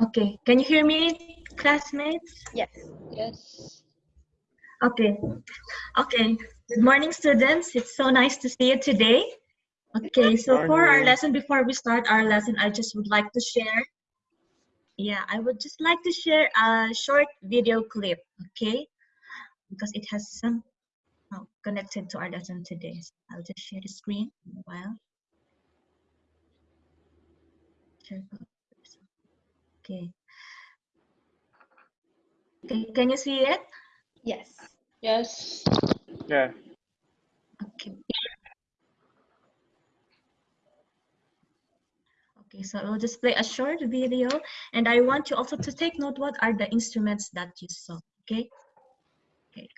Okay, can you hear me, classmates? Yes. Yes. Okay, okay. Good morning, students. It's so nice to see you today. Okay, so for our lesson, before we start our lesson, I just would like to share. Yeah, I would just like to share a short video clip, okay? Because it has some oh, connected to our lesson today. So I'll just share the screen in a while. Share Okay. Okay, can you see it? Yes. Yes. Yeah. Okay. Okay, so I will just play a short video and I want you also to take note what are the instruments that you saw, okay? Okay.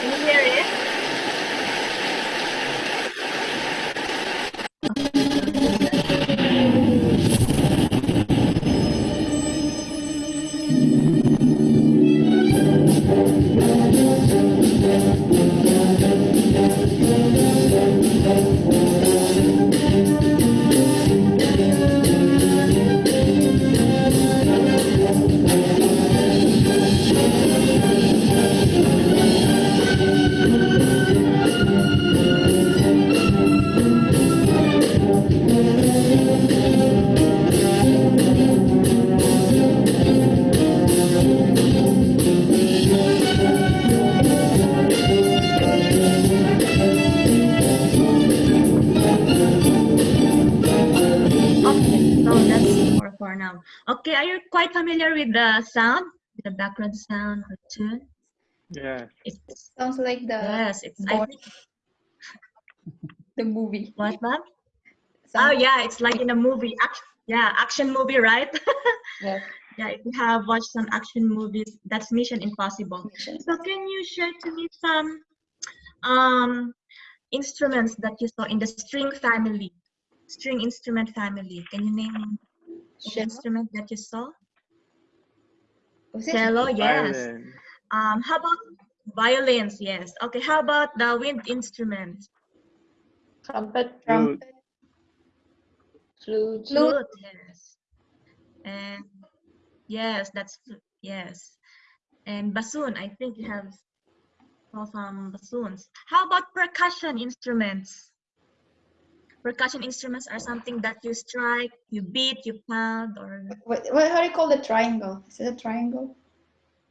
Can you hear it? Now. Okay, are you quite familiar with the sound? The background sound or tune? Yeah. It Sounds like the yes, it's, I think, the movie. what, ma'am? Oh yeah, it's like in a movie. Action, yeah, action movie, right? Yes. yeah, if you have watched some action movies, that's Mission Impossible. mission. So can you share to me some um, instruments that you saw in the string family? String instrument family. Can you name an Cello? Instrument that you saw? Was it? Cello, yes. Violin. Um, how about violins? Yes. Okay. How about the wind instrument? Trumpet, Trumpet. flute, Flute. Flute. Yes. And yes, that's yes. And bassoon. I think you have some bassoons. How about percussion instruments? Percussion instruments are something that you strike, you beat, you pound, or What, what, how do you call the triangle? Is it a triangle?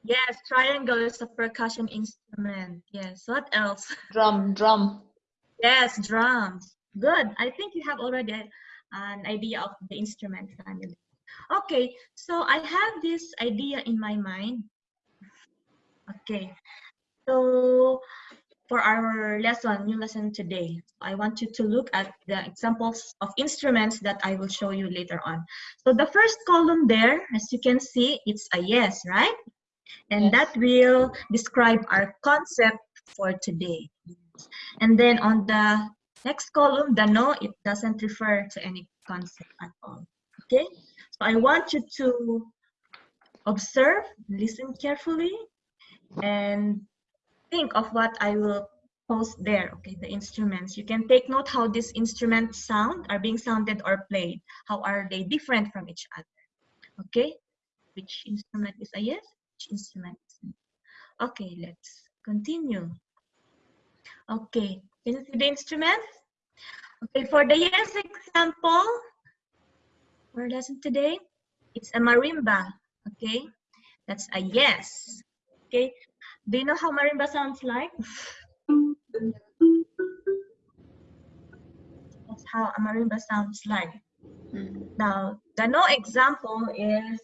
yes, triangle is a percussion instrument. Yes. What else? drum, drum. Yes, drums. Good. I think you have already an idea of the instrument family. Okay, so I have this idea in my mind. Okay, so for our lesson, new lesson today, I want you to look at the examples of instruments that I will show you later on. So the first column there, as you can see, it's a yes, right? And Yes. that will describe our concept for today. And then on the next column, the no, it doesn't refer to any concept at all. Okay? So I want you to observe, listen carefully, and think of what I will post there, okay, the instruments. You can take note how these instruments sound, are being sounded or played. How are they different from each other? Okay? Which instrument is a yes? Which instrument is? Okay, let's continue. Okay, can you see the instruments? Okay, for the yes example, for lesson today, it's a marimba. Okay, that's a yes. Okay, do you know how marimba sounds like? That's how a marimba sounds like. Mm. Now, the no example is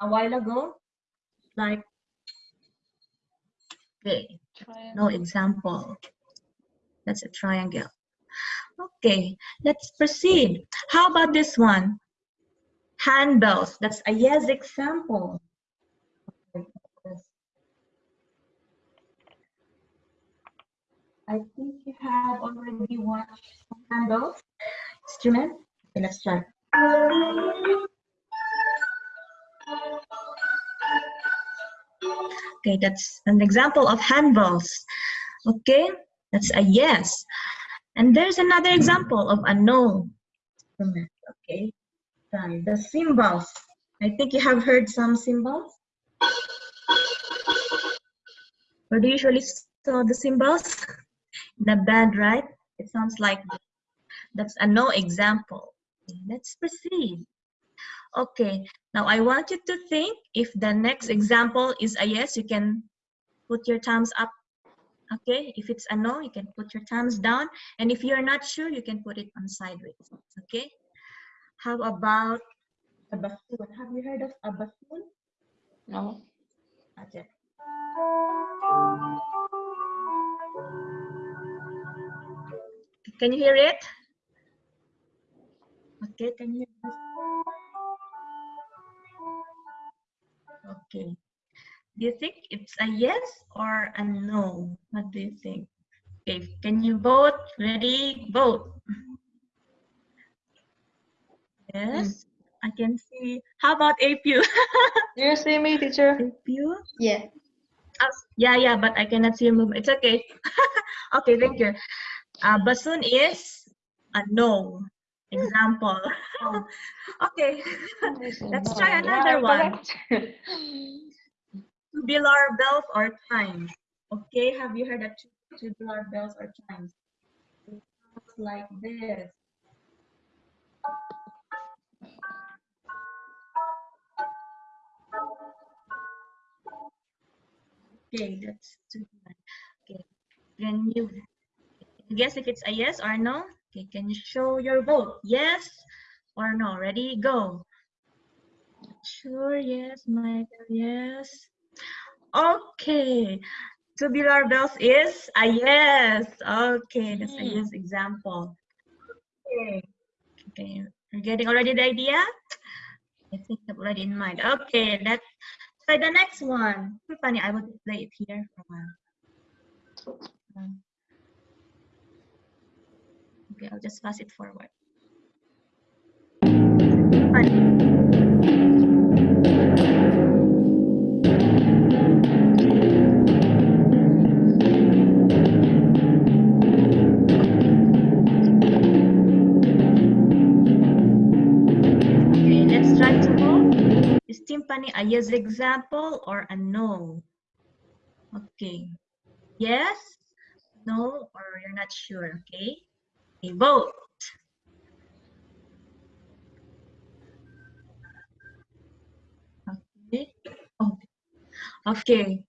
a while ago, like, okay, no example. That's a triangle. Okay, let's proceed. How about this one? Handbells. That's a yes example. I think you have already watched some handbells instrument. Okay, let's try. Okay, that's an example of handbells. Okay, that's a yes. And there's another example of a no. Okay. The cymbals. I think you have heard some cymbals. Where do you usually saw the cymbals? In the band, right? It sounds like that's a no example. Let's proceed. Okay, now I want you to think if the next example is a yes, you can put your thumbs up. Okay, if it's a no, you can put your thumbs down. And if you're not sure, you can put it on sideways. Okay, how about a bassoon? Have you heard of a bassoon? No. Okay. Can you hear it? Okay, can you hear this? Okay. Do you think it's a yes or a no? What do you think? Okay, can you vote? Ready? Vote. Yes, hmm. I can see. How about APU? Do you see me, teacher? APU? Yeah. Yeah, yeah, but I cannot see your movement. It's okay. okay, thank you. Uh, bassoon is a no. Example. okay. Let's try another one. correct. Tubular bells or chimes. Okay, have you heard of tu- tubular bells or chimes? It sounds like this. Okay, that's tubular. Okay, can you guess if it's a yes or no? Okay, can you show your vote? Yes or no? Ready, go. Sure, yes, Michael, yes. Okay, tubular bells is a yes. Okay, that's a Hmm. yes example. Okay, okay, you're getting already the idea? I think I'm already in mind. Okay, let's the next one. Funny, I will play it here for a while. Um, Okay, I'll just pass it forward. Funny. Timpani a yes example or a no? Okay. Yes, no, or you're not sure, okay? Okay, vote. Okay. Oh, okay.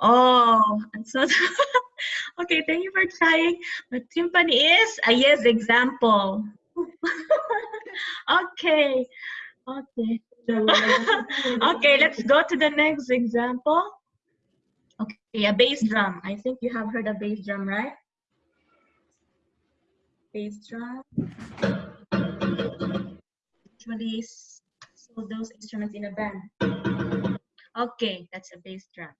Oh, I'm so okay. Thank you for trying. But timpani is a yes example. okay. Okay. okay, let's go to the next example. Okay, a bass drum. I think you have heard a bass drum, right? Bass drum. Usually so those instruments in a band. Okay, that's a bass drum.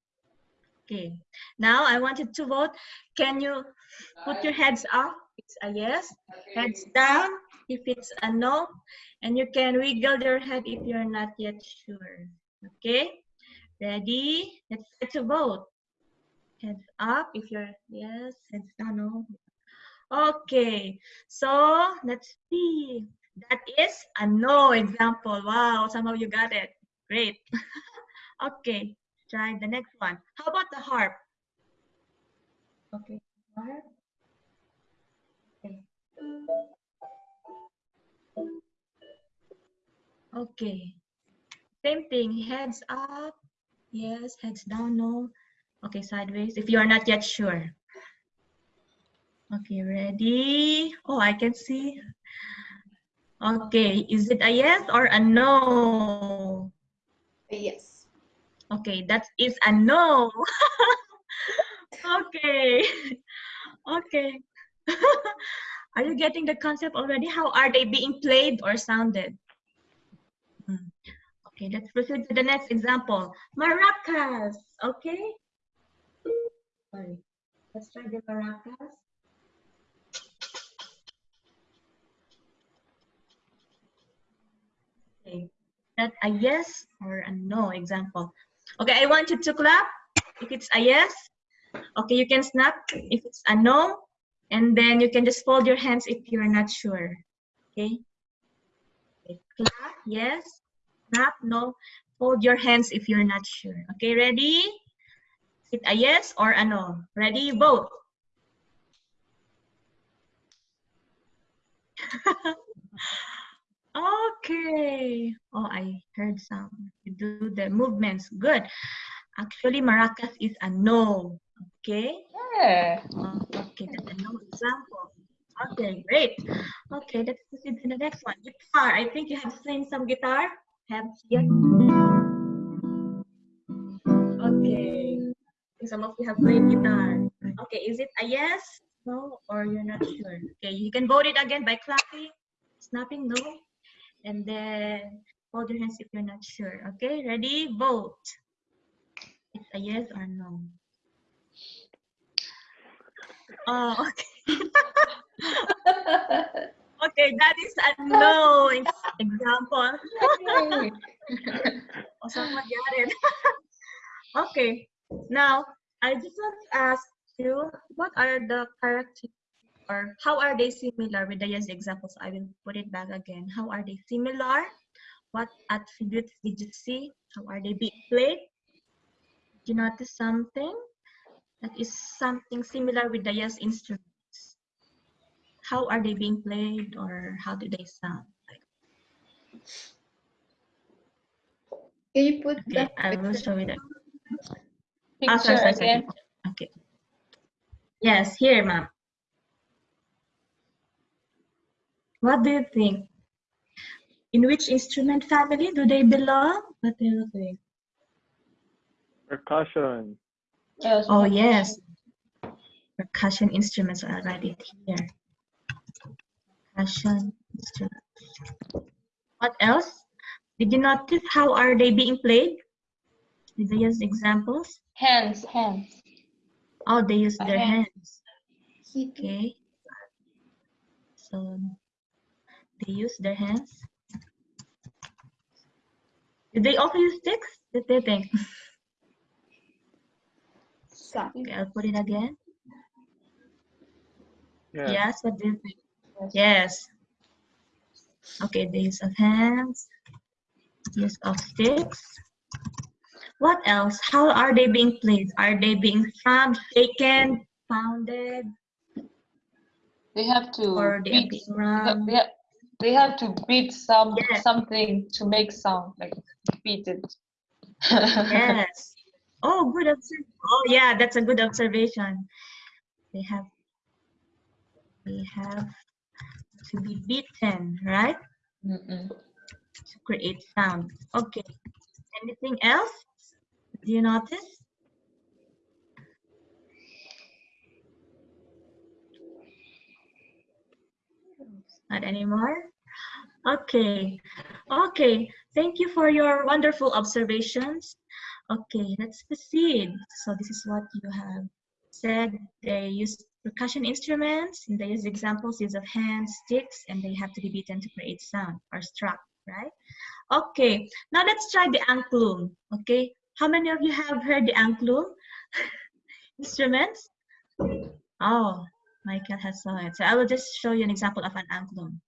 Okay, now I wanted to vote. Can you put your heads up? It's a yes. Heads down if it's a no. And you can wiggle your head if you're not yet sure. Okay, ready? Let's try to vote. Heads up if you're yes, heads down, no. Okay, so let's see. That is a no example. Wow, some of you got it. Great. okay, try the next one. How about the harp? Okay, harp. Okay. Same thing. Heads up. Yes. Heads down. No. Okay. Sideways. If you are not yet sure. Okay. Ready? Oh, I can see. Okay. Is it a yes or a no? Yes. Okay. That is a no. okay. Okay. are you getting the concept already? How are they being played or sounded? Hmm. Okay, let's proceed to the next example. Maracas. Okay. Sorry. Let's try the maracas. Okay. That a yes or a no example. Okay, I want you to clap if it's a yes. Okay, you can snap if it's a no. And then you can just fold your hands if you're not sure. Okay, Okay, clap, yes. Clap, no. Hold your hands if you're not sure. Okay, ready? Is it a yes or a no? Ready? Both. okay. Oh, I heard some. You do the movements. Good. Actually, maracas is a no. Okay. Yeah. Okay, no example. Okay, great. Okay, let's proceed to the next one. Guitar. I think you have seen some guitar. Have here. Okay. Some of you have played guitar. Okay, is it a yes, no, or you're not sure? Okay, you can vote it again by clapping, snapping, no, and then hold your hands if you're not sure. Okay, ready? Vote. It's a yes or no. Oh, okay. Okay, that is a no example. Someone got it. okay, now I just want to ask you, what are the characters or how are they similar with the yes examples? I will put it back again. How are they similar? What attributes did you see? How are they being played? Did you notice something that is something similar with the yes instruments? How are they being played or how do they sound? Can you put Okay, that I will show you that. Picture oh, sorry, sorry, sorry. again. Okay. Yes, here, ma'am. What do you think? In which instrument family do they belong? What do you think? Percussion. Yes. Oh, yes. Percussion instruments are right it here. Percussion instruments. What else? Did you notice how are they being played? Did they use examples? Hands, hands. Oh, they use their Hands. hands. Okay. So they use their hands. Did they also use sticks? Did they think? Slap. Okay, I'll put it again. Yeah. Yes, what do you think? Yes. Yes. Okay, the use of hands, use of sticks. What else? How are they being played? Are they being thrummed, shaken, pounded, They have to or they beat. being They have, run? they have, they have to beat some Yeah. something to make sound, like beat it. Yes. Oh, good observation. Oh, yeah, that's a good observation. They have they have to be beaten, right? Mm-mm. To create sound. Okay. Anything else? Do you notice? Not anymore? Okay. Okay. Thank you for your wonderful observations. Okay, let's proceed. So this is what you have said. They use percussion instruments, and they use examples, use of hands, sticks, and they have to be beaten to create sound or struck, right? Okay, now let's try the angklung, okay? How many of you have heard the angklung instruments? Oh, Michael has saw it. So I will just show you an example of an angklung.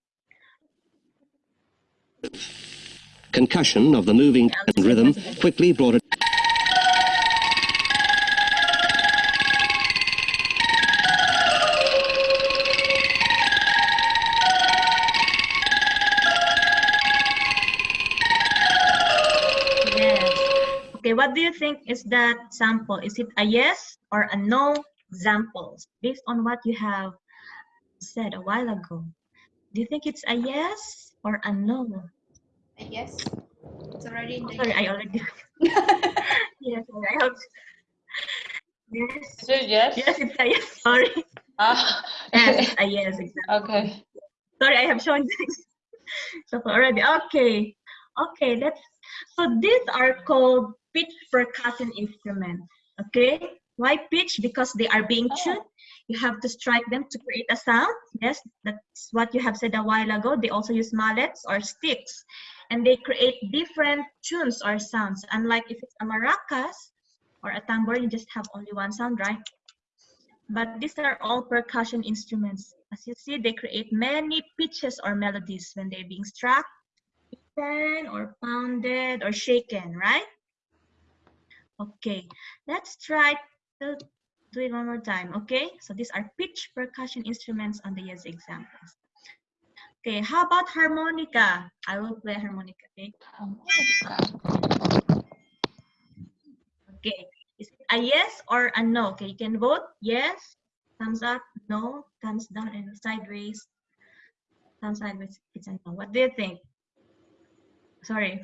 Concussion of the moving and rhythm quickly brought it. Think is that sample? Is it a yes or a no examples based on what you have said a while ago? Do you think it's a yes or a no? A Yes. It's already in Oh, the. sorry, I already. yes, I hope. Yes. Is it yes? Yes, it's a yes. Sorry. Ah. Yes, a yes example. okay. Sorry, I have shown this so already. Okay. Okay, let's. So these are called pitch percussion instrument. Okay. Why pitch? Because they are being Oh. tuned. You have to strike them to create a sound. Yes, that's what you have said a while ago. They also use mallets or sticks, and they create different tunes or sounds. Unlike if it's a maracas or a tambour, you just have only one sound, right? But these are all percussion instruments. As you see, they create many pitches or melodies when they're being struck beaten or pounded or shaken, right? Okay, let's try to do it one more time, okay? So these are pitch percussion instruments on the yes examples. Okay, how about harmonica? I will play harmonica, okay? Okay, is it a yes or a no? Okay, you can vote yes, thumbs up, no, thumbs down, and sideways. Thumbs sideways, it's a no. What do you think? Sorry.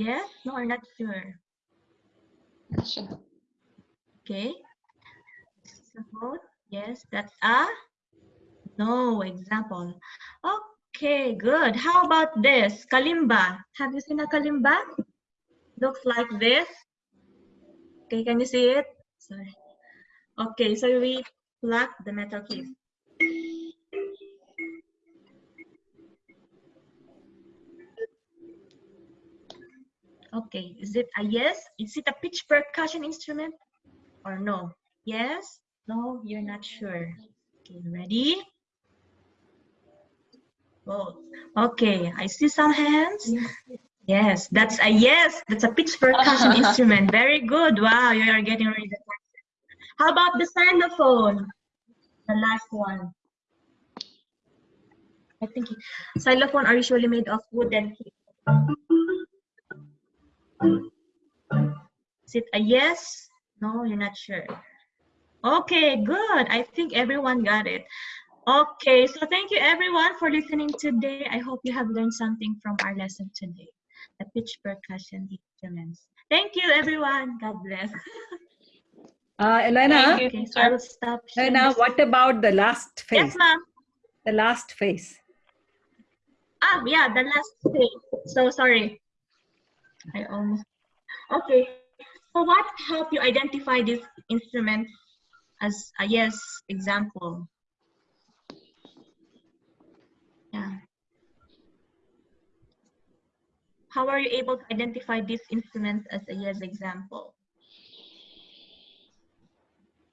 Yes, no, or not sure. Not Sure. Okay. So yes, that's a no example. Okay, good. How about this? Kalimba. Have you seen a kalimba? Looks like this. Okay, can you see it? Sorry. Okay, so we pluck the metal keys. Okay, is it a yes? Is it a pitch percussion instrument or no? Yes? No, you're not sure. Okay, ready? Vote. Okay, I see some hands. Yes, that's a yes. That's a pitch percussion instrument. Very good. Wow, you are getting ready. How about the xylophone? The last one. I think xylophone are usually made of wood keys. Is it a yes? No, you're not sure. Okay, good. I think everyone got it. Okay, so thank you everyone for listening today. I hope you have learned something from our lesson today. The pitch percussion instruments. Thank you everyone. God bless. Uh, Elena, Thank you, Okay, so I will stop. Elena, what about the last phase? Yes, ma'am. The last phase. Ah, yeah, the last thing. So sorry. I almost. Okay. So what help you identify this instrument as a yes example? Yeah. How are you able to identify this instrument as a yes example?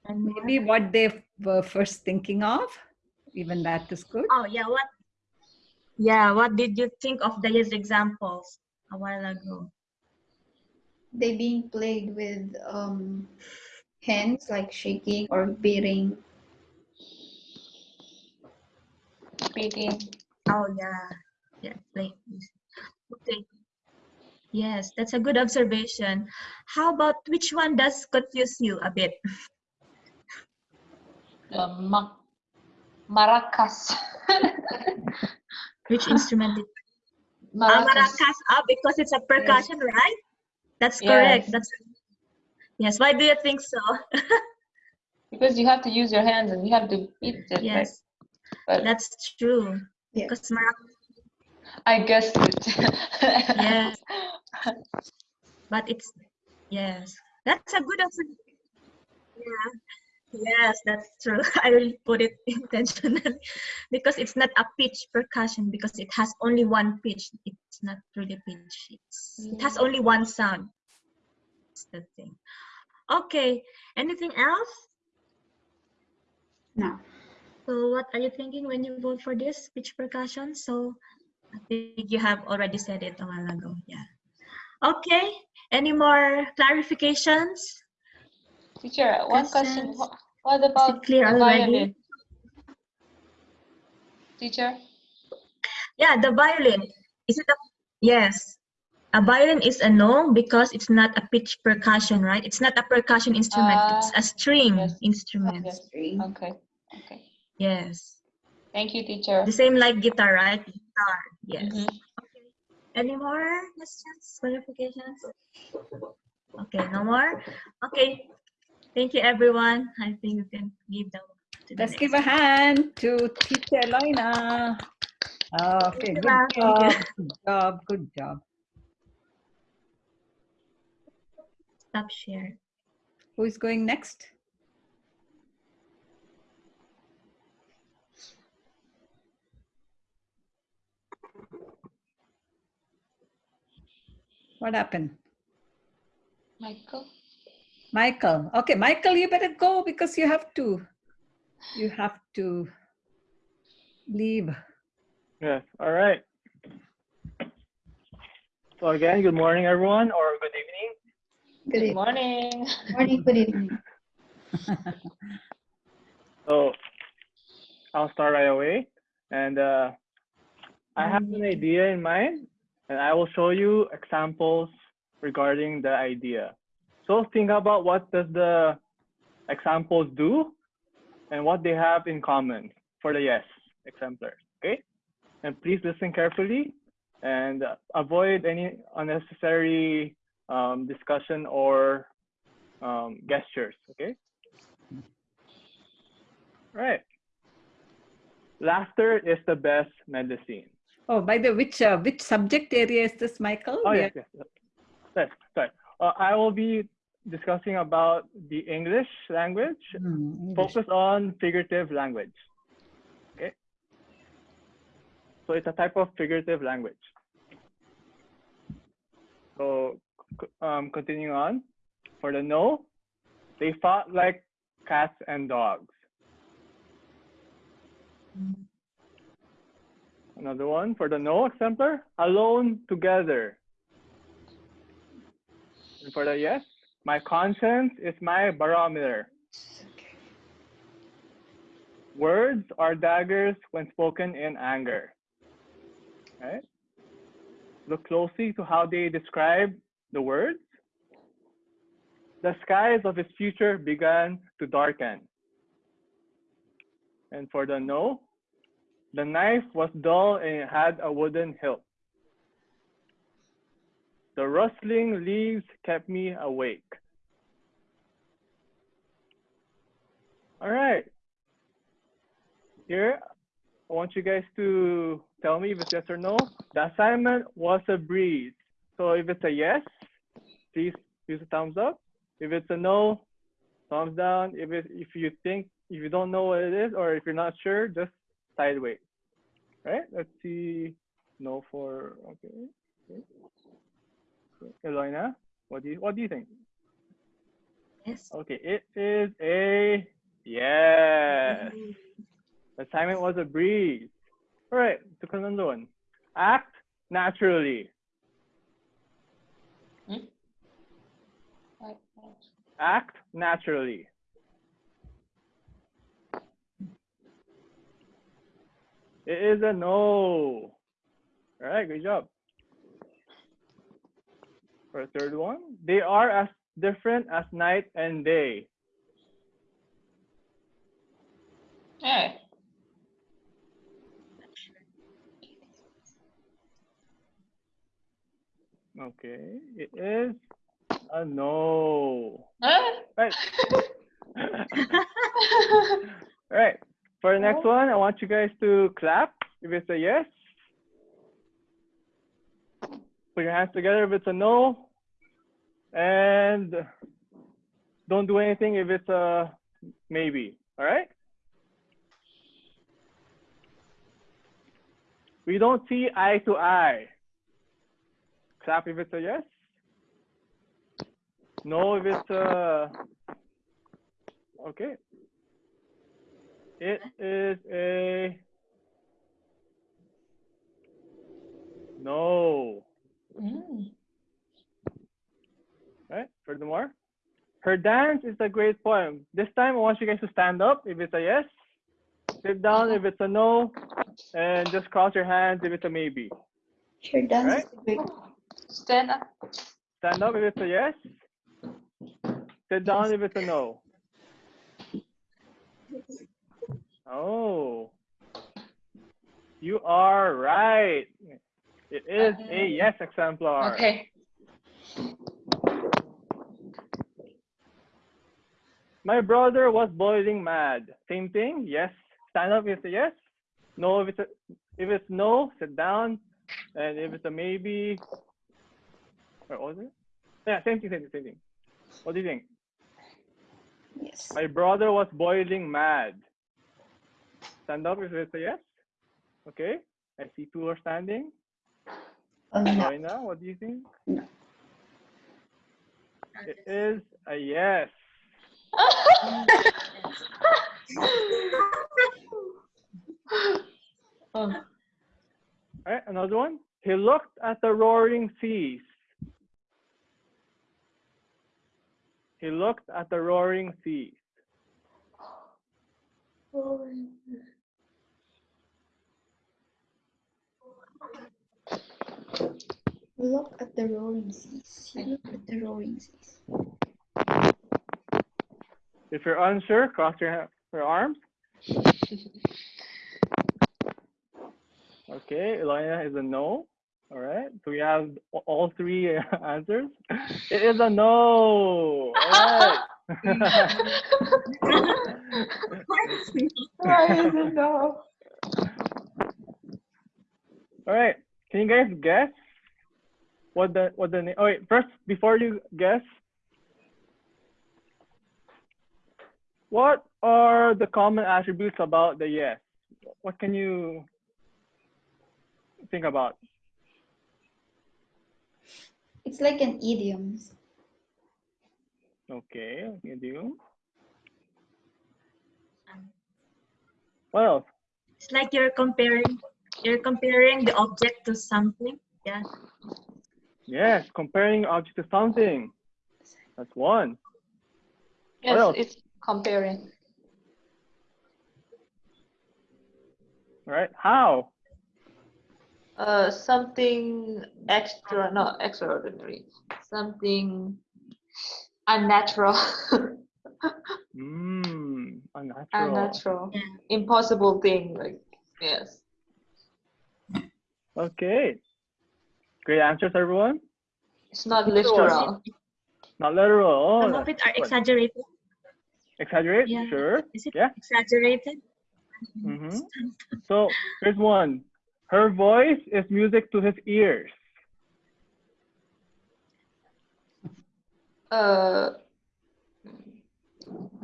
And Maybe what they were first thinking of. Even that is good. Oh yeah, what? Yeah, what did you think of the yes examples a while ago? They being played with um, hands like shaking or beating. Beating. Oh yeah, yeah, like okay. Yes, that's a good observation. How about which one does confuse you a bit? Uh, ma- maracas. Which instrument? Is ah, maracas. Ah, because it's a percussion, right? That's correct. Yes. That's yes. Why do you think so? Because you have to use your hands and you have to beat it. yes, But that's true. Yeah. I guessed it. yes, but it's yes. That's a good observation. Yeah. Yes, that's true. I will put it intentionally because it's not a pitch percussion because it has only one pitch. It's not really pitch. It's, It has only one sound. That's the thing. Okay. Anything else? No. So what are you thinking when you vote for this pitch percussion? So I think you have already said it a while ago. Yeah. Okay. Any more clarifications? Teacher, one question. What about clear the violin? Teacher? Yeah, the violin. Is it a yes? A violin is a no because it's not a pitch percussion, right? It's not a percussion instrument. it's a string yes. instrument. Yes. String. Okay. Okay. Yes. Thank you, teacher. The same like guitar, right? Guitar. Yes. Mhm. Any more questions, clarifications? Okay, no more. Okay. Thank you, everyone. I think you can give them. To the Let's next give a hand to teacher Elena. Okay, good ma'am. Thank you. job, good job, good job. Stop share. Who is going next? What happened? Michael? Michael. Okay, Michael, you better go because you have to, you have to leave. Yeah. All right. So again, good morning, everyone, or good evening. Good Good morning. Morning, good evening. So I'll start right away. And uh, I have an idea in mind, and I will show you examples regarding the idea. So think about what does the examples do and what they have in common for the yes exemplars, okay? And please listen carefully and avoid any unnecessary um, discussion or um, gestures, okay? Right. Laughter is the best medicine. Oh, by the which uh, which subject area is this, Michael? Oh, We yes, yes. yes. Sorry. Uh, I will be discussing about the English language. Hmm, English. Focus on figurative language. Okay. So it's a type of figurative language. So um, continuing on, for the no, they fought like cats and dogs. Another one for the no exemplar, alone together. And for the yes, my conscience is my barometer. Words are daggers when spoken in anger. Right? Look closely to how they describe the words. The skies of his future began to darken. And for the no, the knife was dull and it had a wooden hilt. The rustling leaves kept me awake. All right. Here, I want you guys to tell me if it's yes or no. The assignment was a breeze. So if it's a yes, please use a thumbs up. If it's a no, thumbs down. If it, if you think if you don't know what it is or if you're not sure, just sideways. Right? Let's see. No for okay. okay. Eloina, what do you what do you think? Yes. Okay, it is a yes. The assignment was a breeze. All right, to another one. Act naturally. Hmm? Act naturally. It is a no. All right, good job. For the third one, they are as different as night and day. Yeah. Okay, it is a no. Huh? Right. All right. For the next one, I want you guys to clap if it's a yes. Put your hands together if it's a no. And don't do anything if it's a maybe. All right? We don't see eye to eye. Clap if it's a yes. No if it's a okay. It is a no. Mm. Right? Furthermore, her dance is a great poem. This time I want you guys to stand up if it's a yes, sit down if it's a no, and just cross your hands if it's a maybe. Sure dance Right. Stand up. Stand up if it's a yes, sit down if it's a no. Oh, you are right. It is a yes exemplar. Okay. My brother was boiling mad. Same thing. Yes. Stand up if it's a yes. No if it's a, if it's no, sit down. And if it's a maybe, or what was it? Yeah, same thing, same thing, same thing. What do you think? Yes. My brother was boiling mad. Stand up if it's a yes. Okay. I see two are standing. Oh, no. What do you think? No. It is a yes. oh. another one. He looked at the roaring seas. He looked at the roaring seas. Look at the roaring seas. Look at the roaring seas. If you're unsure, cross your, your arms. Okay, Elena is a no. All right, so we have all three answers. It is a no. All right. Why is it no? All right. Can you guys guess what the what the name? Oh wait, first before you guess, what are the common attributes about the yes? What can you think about? It's like an idiom. Okay, you um, do. What else? It's like you're comparing, you're comparing the object to something. Yeah. Yes, comparing object to something. That's one. Yes, else? it's comparing. Right, How? Uh, something extra, not extraordinary. Something unnatural. Mmm, unnatural. unnatural. Impossible thing. Like yes. Okay. Great answers, everyone. It's not literal. Not literal. Oh, Some of it are exaggerated. Exaggerate? Yeah. Sure. Is it Yeah. exaggerated? hmm So here's one. Her voice is music to his ears. Uh,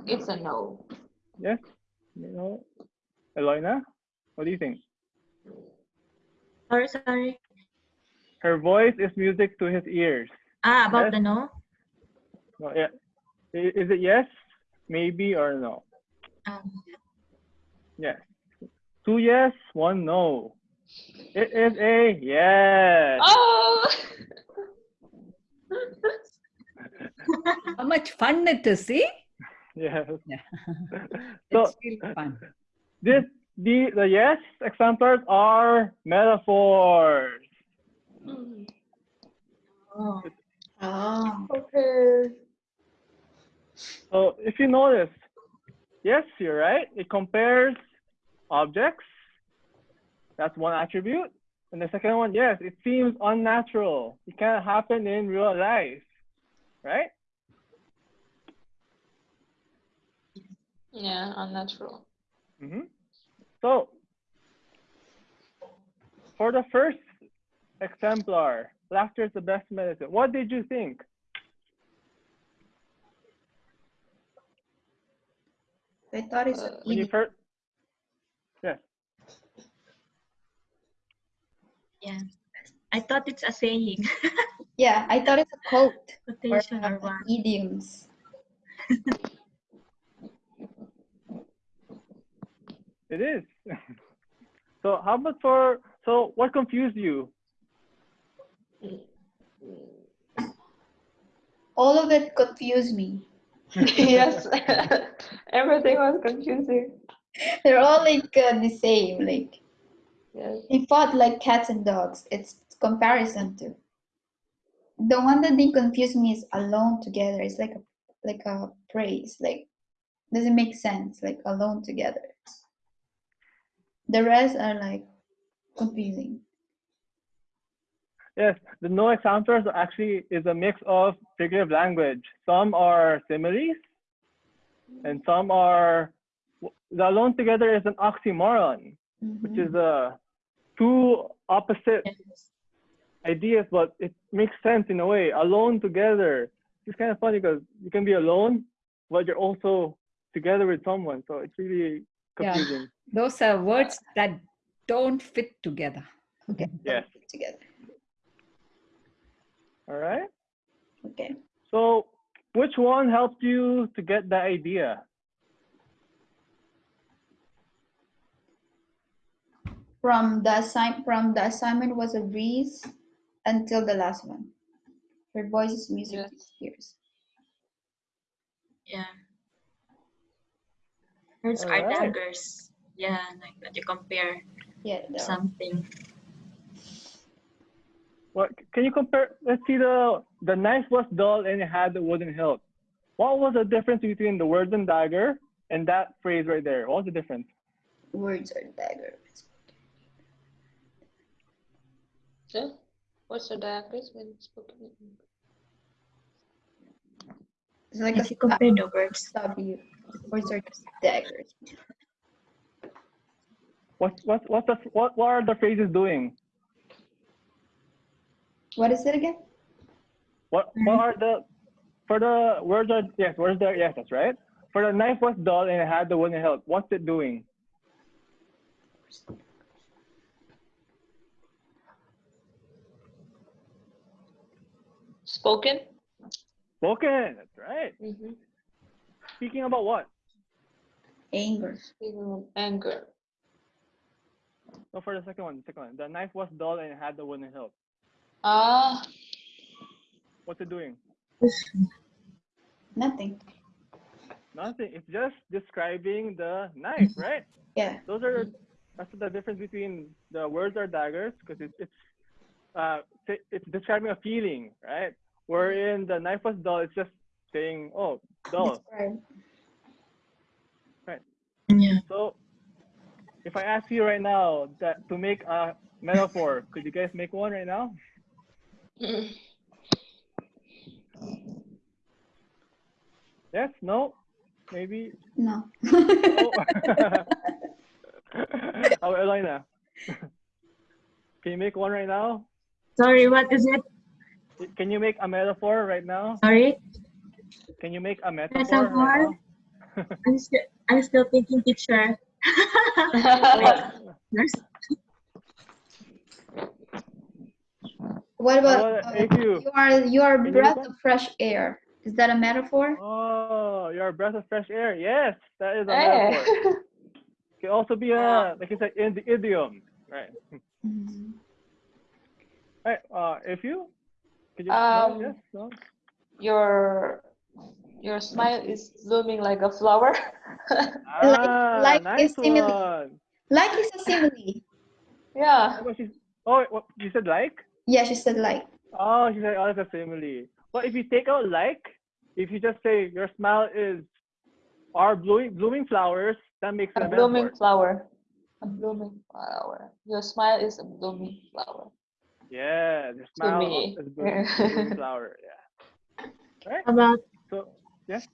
it's a no. Yes. You know, Eloina, what do you think? Sorry, sorry. Her voice is music to his ears. Ah, about Yes. the no? No, yeah. Is it yes, maybe, or no? Um, Yes. Two yes, one no. It is a yes. Oh. How much fun it is, see? Yes. Yeah. so It's really fun. this the the yes examples are metaphors. oh. Oh. okay. So if you notice, yes, you're right. It compares objects. That's one attribute. And the second one, yes, it seems unnatural. It can't happen in real life, right? Yeah, unnatural. hmm So for the first exemplar, laughter is the best medicine. What did you think? I thought it's Uh, When you idiom. first, yes. Yeah. I thought it's a saying, Yeah, I thought it's a quote or quotation or uh, what. idioms. It is. so how about for so what confused you? All of it confused me. yes. Everything was confusing. They're all like uh, the same. Like Yes. they fought like cats and dogs. It's comparison to. The one that didn't confuse me is alone together. It's like a like a praise. Like doesn't make sense. Like alone together. The rest are like confusing. Yes, the no examples actually is a mix of figurative language. Some are similes, and some are the alone together is an oxymoron, which Mhm. is uh, two opposite Yes. ideas, but it makes sense in a way. Alone together. It's kind of funny because you can be alone, but you're also together with someone. So it's really Yeah. confusing. Those are words that don't fit together. Okay. Yes. Together. All right. Okay. So which one helped you to get the idea? from the assign from the assignment was a breeze until the last one. Her voice is music Yes. to his ears. Yeah. Words are Alright. daggers. Yeah, like that you compare Yeah, there are. something. What can you compare? Let's see the the knife was dull and it had the wooden hilt. What was the difference between the words and dagger and that phrase right there? What was the difference? words are daggers. So, what's the diagram when spoken? It's like If a you compare the words. W. Words are just daggers. What what what the what what are the phrases doing? What is it again? What what are the for the words are yes words there yes that's right. For the knife was dull and it had the wooden hilt. What's it doing? Spoken? Spoken. That's right. Mm-hmm. Speaking about what? Anger. Speaking of anger. No, for the second one. The second one. The knife was dull and it had the wooden hilt. Ah, What's it doing? Nothing. Nothing. It's just describing the knife, right? Yeah. Those are that's the difference between the words are daggers because it's it's uh it's describing a feeling, right? Wherein the knife was dull, it's just saying, oh, dull. Right. right. Yeah. So if I ask you right now that to make a metaphor, could you guys make one right now? Yes? No? Maybe? No. Oh. oh, Elena. Can you make one right now? Sorry, what is it? Can you make a metaphor right now? Sorry? Can you make a metaphor? Metaphor? Right? I'm still I'm still thinking teacher. There's what about about uh, if you- you are you are Can breath go? of fresh air? Is that a metaphor? Oh, you're a breath of fresh air. Yes, that is a Eh. metaphor. Can also be a like you said in the idiom, right? Mhm. Right. Uh, if you could you Um, no, yes, no? your your smile is blooming like a flower. Ah, like nice is simile. one. Like is a simile. yeah. Oh, what you said like? Yeah, she said like. Oh, she said, oh, that's a simile. But if you take out like, if you just say your smile is are blooming blooming flowers, that makes it A a blooming metaphor. flower. A blooming flower. Your smile is a blooming flower. Yeah, the smile me. is blooming, blooming flower. Yeah. Right. about So yes.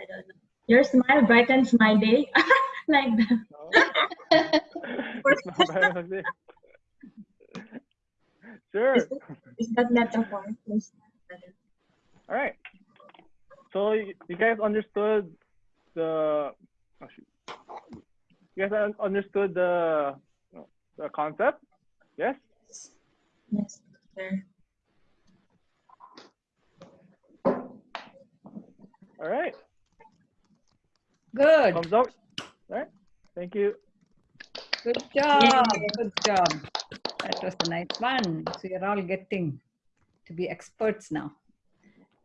I don't know. Your smile brightens my day. like that. Oh. No. It's not very much it. sure. Is that, is that metaphor? Yes. All right. So you, you guys understood the. Oh shoot. You guys understood the the concept? Yes. Yes. Sir. All right. Good. Thumbs up. All right. Thank you. Good job. Good job. That was a nice one. So you're all getting to be experts now.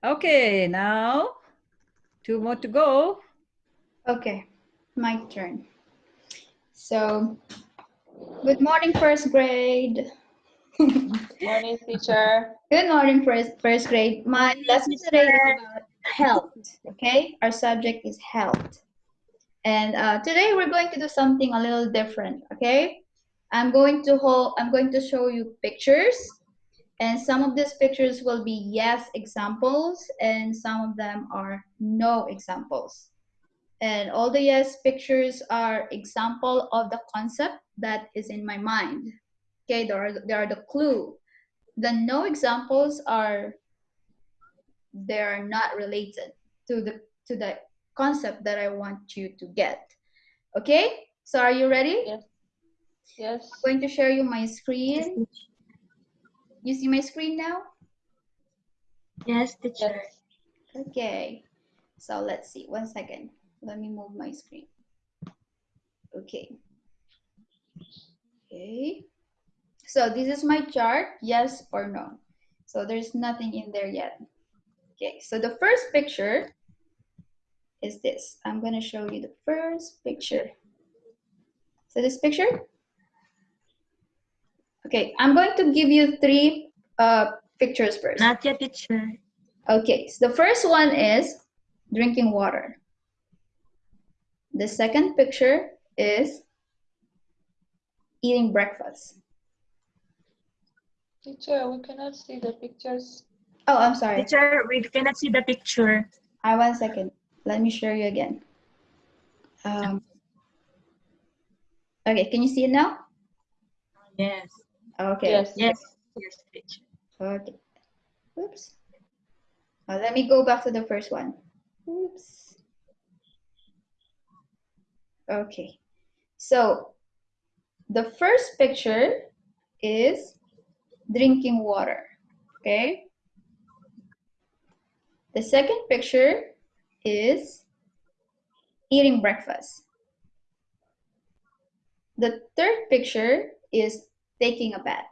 Okay, now two more to go. Okay, my turn. So, good morning, first grade. Morning, teacher. Good morning, first first grade. My Morning, lesson today is about health. Okay, our subject is health, and uh, today we're going to do something a little different. Okay, I'm going to hold. I'm going to show you pictures, and some of these pictures will be yes examples, and some of them are no examples. And all the yes pictures are example of the concept that is in my mind. Okay, there are, there are the clue. The no examples are they are not related to the to the concept that I want you to get. Okay, so are you ready? Yes. I'm going to share you my screen. You see my screen now? Yes, teacher. Yes. Okay, so let's see. One second. Let me move my screen. Okay. Okay. So this is my chart, yes or no. So there's nothing in there yet. Okay, so the first picture is this. I'm gonna show you the first picture. So this picture? Okay, I'm going to give you three uh, pictures first. Not yet, teacher. Okay, so the first one is drinking water. The second picture is eating breakfast. Teacher, we cannot see the pictures. Oh, I'm sorry. Teacher, we cannot see the picture. I one second. Let me show you again. Um, okay, can you see it now? Yes. Okay. Yes. Yes. Yes, teacher. Okay. Oops. Uh, let me go back to the first one. Oops. Okay. So the first picture is drinking water. Okay. The second picture is eating breakfast. The third picture is taking a bath.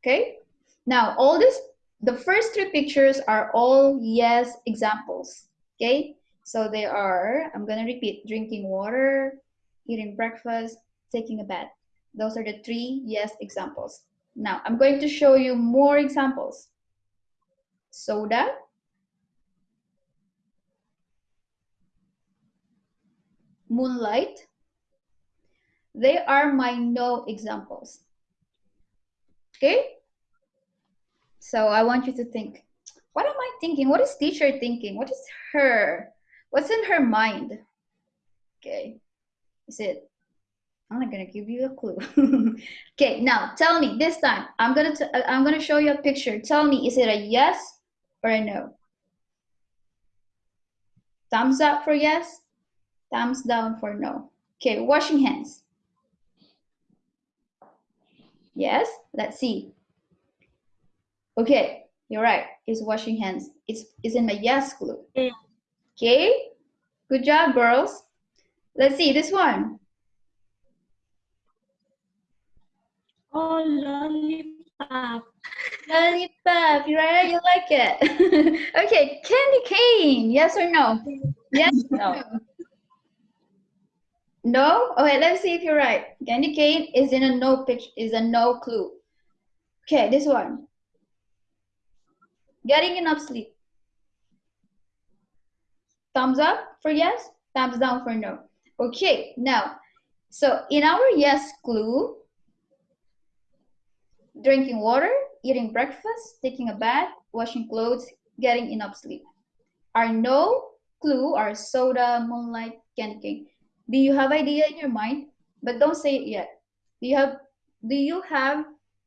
Okay. Now, all this, the first three pictures are all yes examples. Okay. So they are, I'm to repeat, drinking water, eating breakfast, taking a bath. Those are the three yes examples. Now, I'm going to show you more examples. Soda, moonlight. They are my no examples. Okay? So I want you to think, what am I thinking? What is teacher thinking? What is her? What's in her mind? Okay. Is it? I'm not gonna give you a clue. okay, now tell me this time. I'm gonna t- uh, I'm gonna show you a picture. Tell me, is it a yes or a no? Thumbs up for yes. Thumbs down for no. Okay, washing hands. Yes, let's see. Okay, you're right. It's washing hands. It's, it's in my yes clue. Yeah. Mm. Okay, good job, girls. Let's see this one. Oh, lollipop. Lollipop, you're right, you like it. okay, candy cane, yes or no? Yes no? No? Okay, let's see if you're right. Candy cane is in a no pitch, is a no clue. Okay, this one. Getting enough sleep. Thumbs up for yes, thumbs down for no. Okay, now, so in our yes clue, drinking water, eating breakfast, taking a bath, washing clothes, getting enough sleep. Our no clue are soda, moonlight, candy cane. Do you have idea in your mind? But don't say it yet. Do you have do you have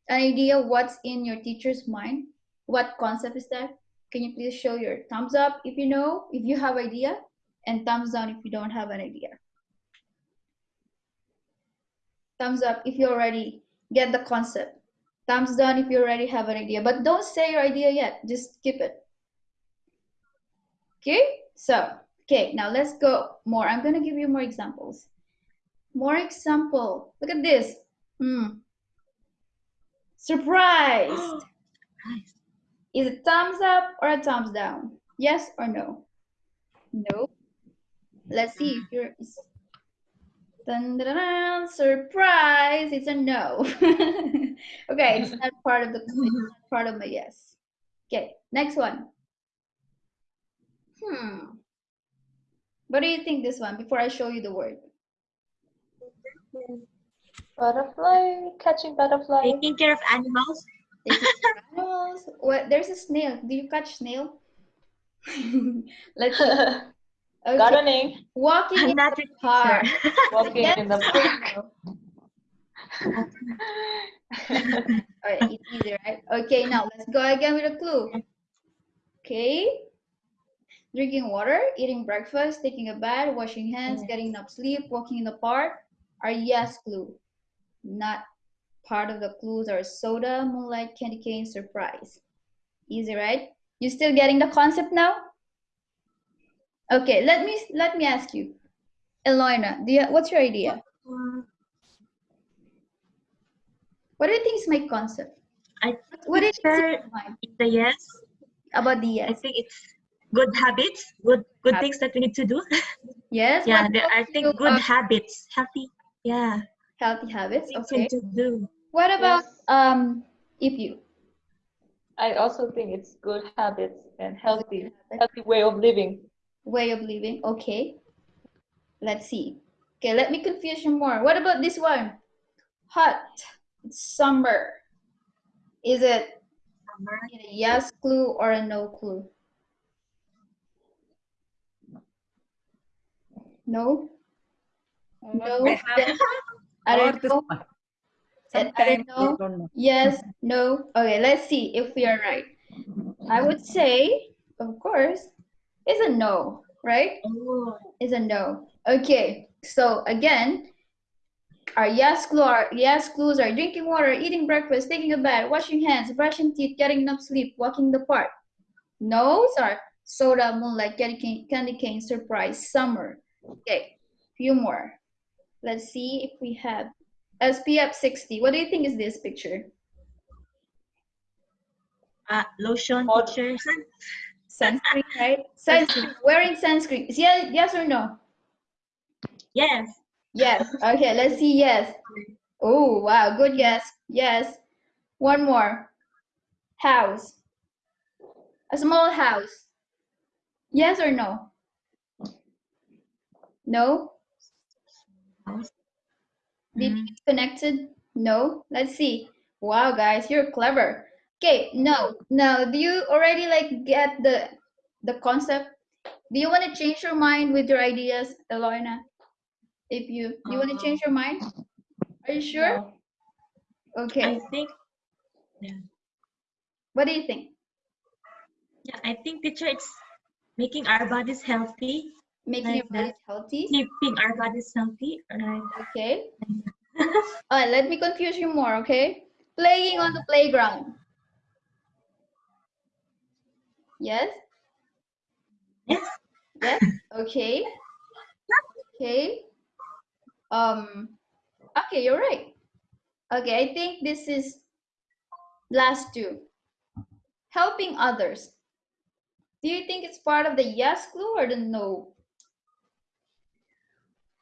an idea what's in your teacher's mind? What concept is that? Can you please show your thumbs up if you know, if you have idea, and thumbs down if you don't have an idea. Thumbs up if you already get the concept. Thumbs down if you already have an idea, but don't say your idea yet. Just keep it. Okay, so, okay, now let's go more. I'm gonna give you more examples. More example. Look at this. Hmm. Surprise. Nice. Is it thumbs up or a thumbs down? Yes or no? No. Let's see if you're. Dun, dun, dun, dun, surprise! It's a no. okay, it's not part of the it's not part of my yes. Okay, next one. Hmm. What do you think this one before I show you the word? Butterfly, catching butterfly. Taking care of animals. Taking care of animals. What? There's a snail. Do you catch snail? Let's. Okay. Gardening, Walking in not the park. walking in the park. Alright, it's easy, right? Okay, now let's go again with a clue. Okay. Drinking water, eating breakfast, taking a bath, washing hands, getting enough sleep, walking in the park are yes clue. Not part of the clues are soda, moonlight, candy cane, surprise. Easy, right? You still getting the concept now? Okay, let me let me ask you. Eloina, do you, what's your idea? What do you think is my concept? I What is the yes, about the yes? I think it's good habits, good good Hab- things that we need to do. Yes. yeah, there about I you, think good uh, habits, healthy. Yeah, healthy habits. Okay. to do. What about Yes. um if you I also think it's good habits and healthy, habit, healthy way of living. way of living? Okay. Let's see. Okay, let me confuse you more. What about this one? Hot. It's summer. Is it a yes clue or a no clue? No? No. They have Yes. I don't know. I- don't know. don't know. Yes, no. Okay, let's see if we are right. I would say, of course, it's a no, right? Oh, It's a no. Okay, so again, our yes clue are yes clues are drinking water, eating breakfast, taking a bath, washing hands, brushing teeth, getting enough sleep, walking the park. No's are soda, moonlight, candy cane, candy cane, surprise, summer. Okay, few more. Let's see if we have SPF 60. What do you think is this picture? uh, lotion, teacher. Sunscreen, right? Sunscreen. Wearing sunscreen. Yes, yes or no? Yes. Yes. Okay, let's see. Yes. Oh, wow. Good guess. Yes. One more. House. A small house. Yes or no? No? Did Mm. it connected? No? Let's see. Wow, guys, you're clever. Okay, no. no. do you already like get the the concept? Do you want to change your mind with your ideas, Eloina? If you you want to change your mind? Are you sure? Okay. I think. Yeah. What do you think? Yeah, I think teacher, it's making our bodies healthy, Making your Like body that. healthy? keeping our bodies healthy. Right. Okay. All right, let me confuse you more, okay? Playing on the playground. Yes? Yes. Yes? Okay. Okay. Um, okay, you're right. Okay, I think this is last two. Helping others. Do you think it's part of the yes clue or the no?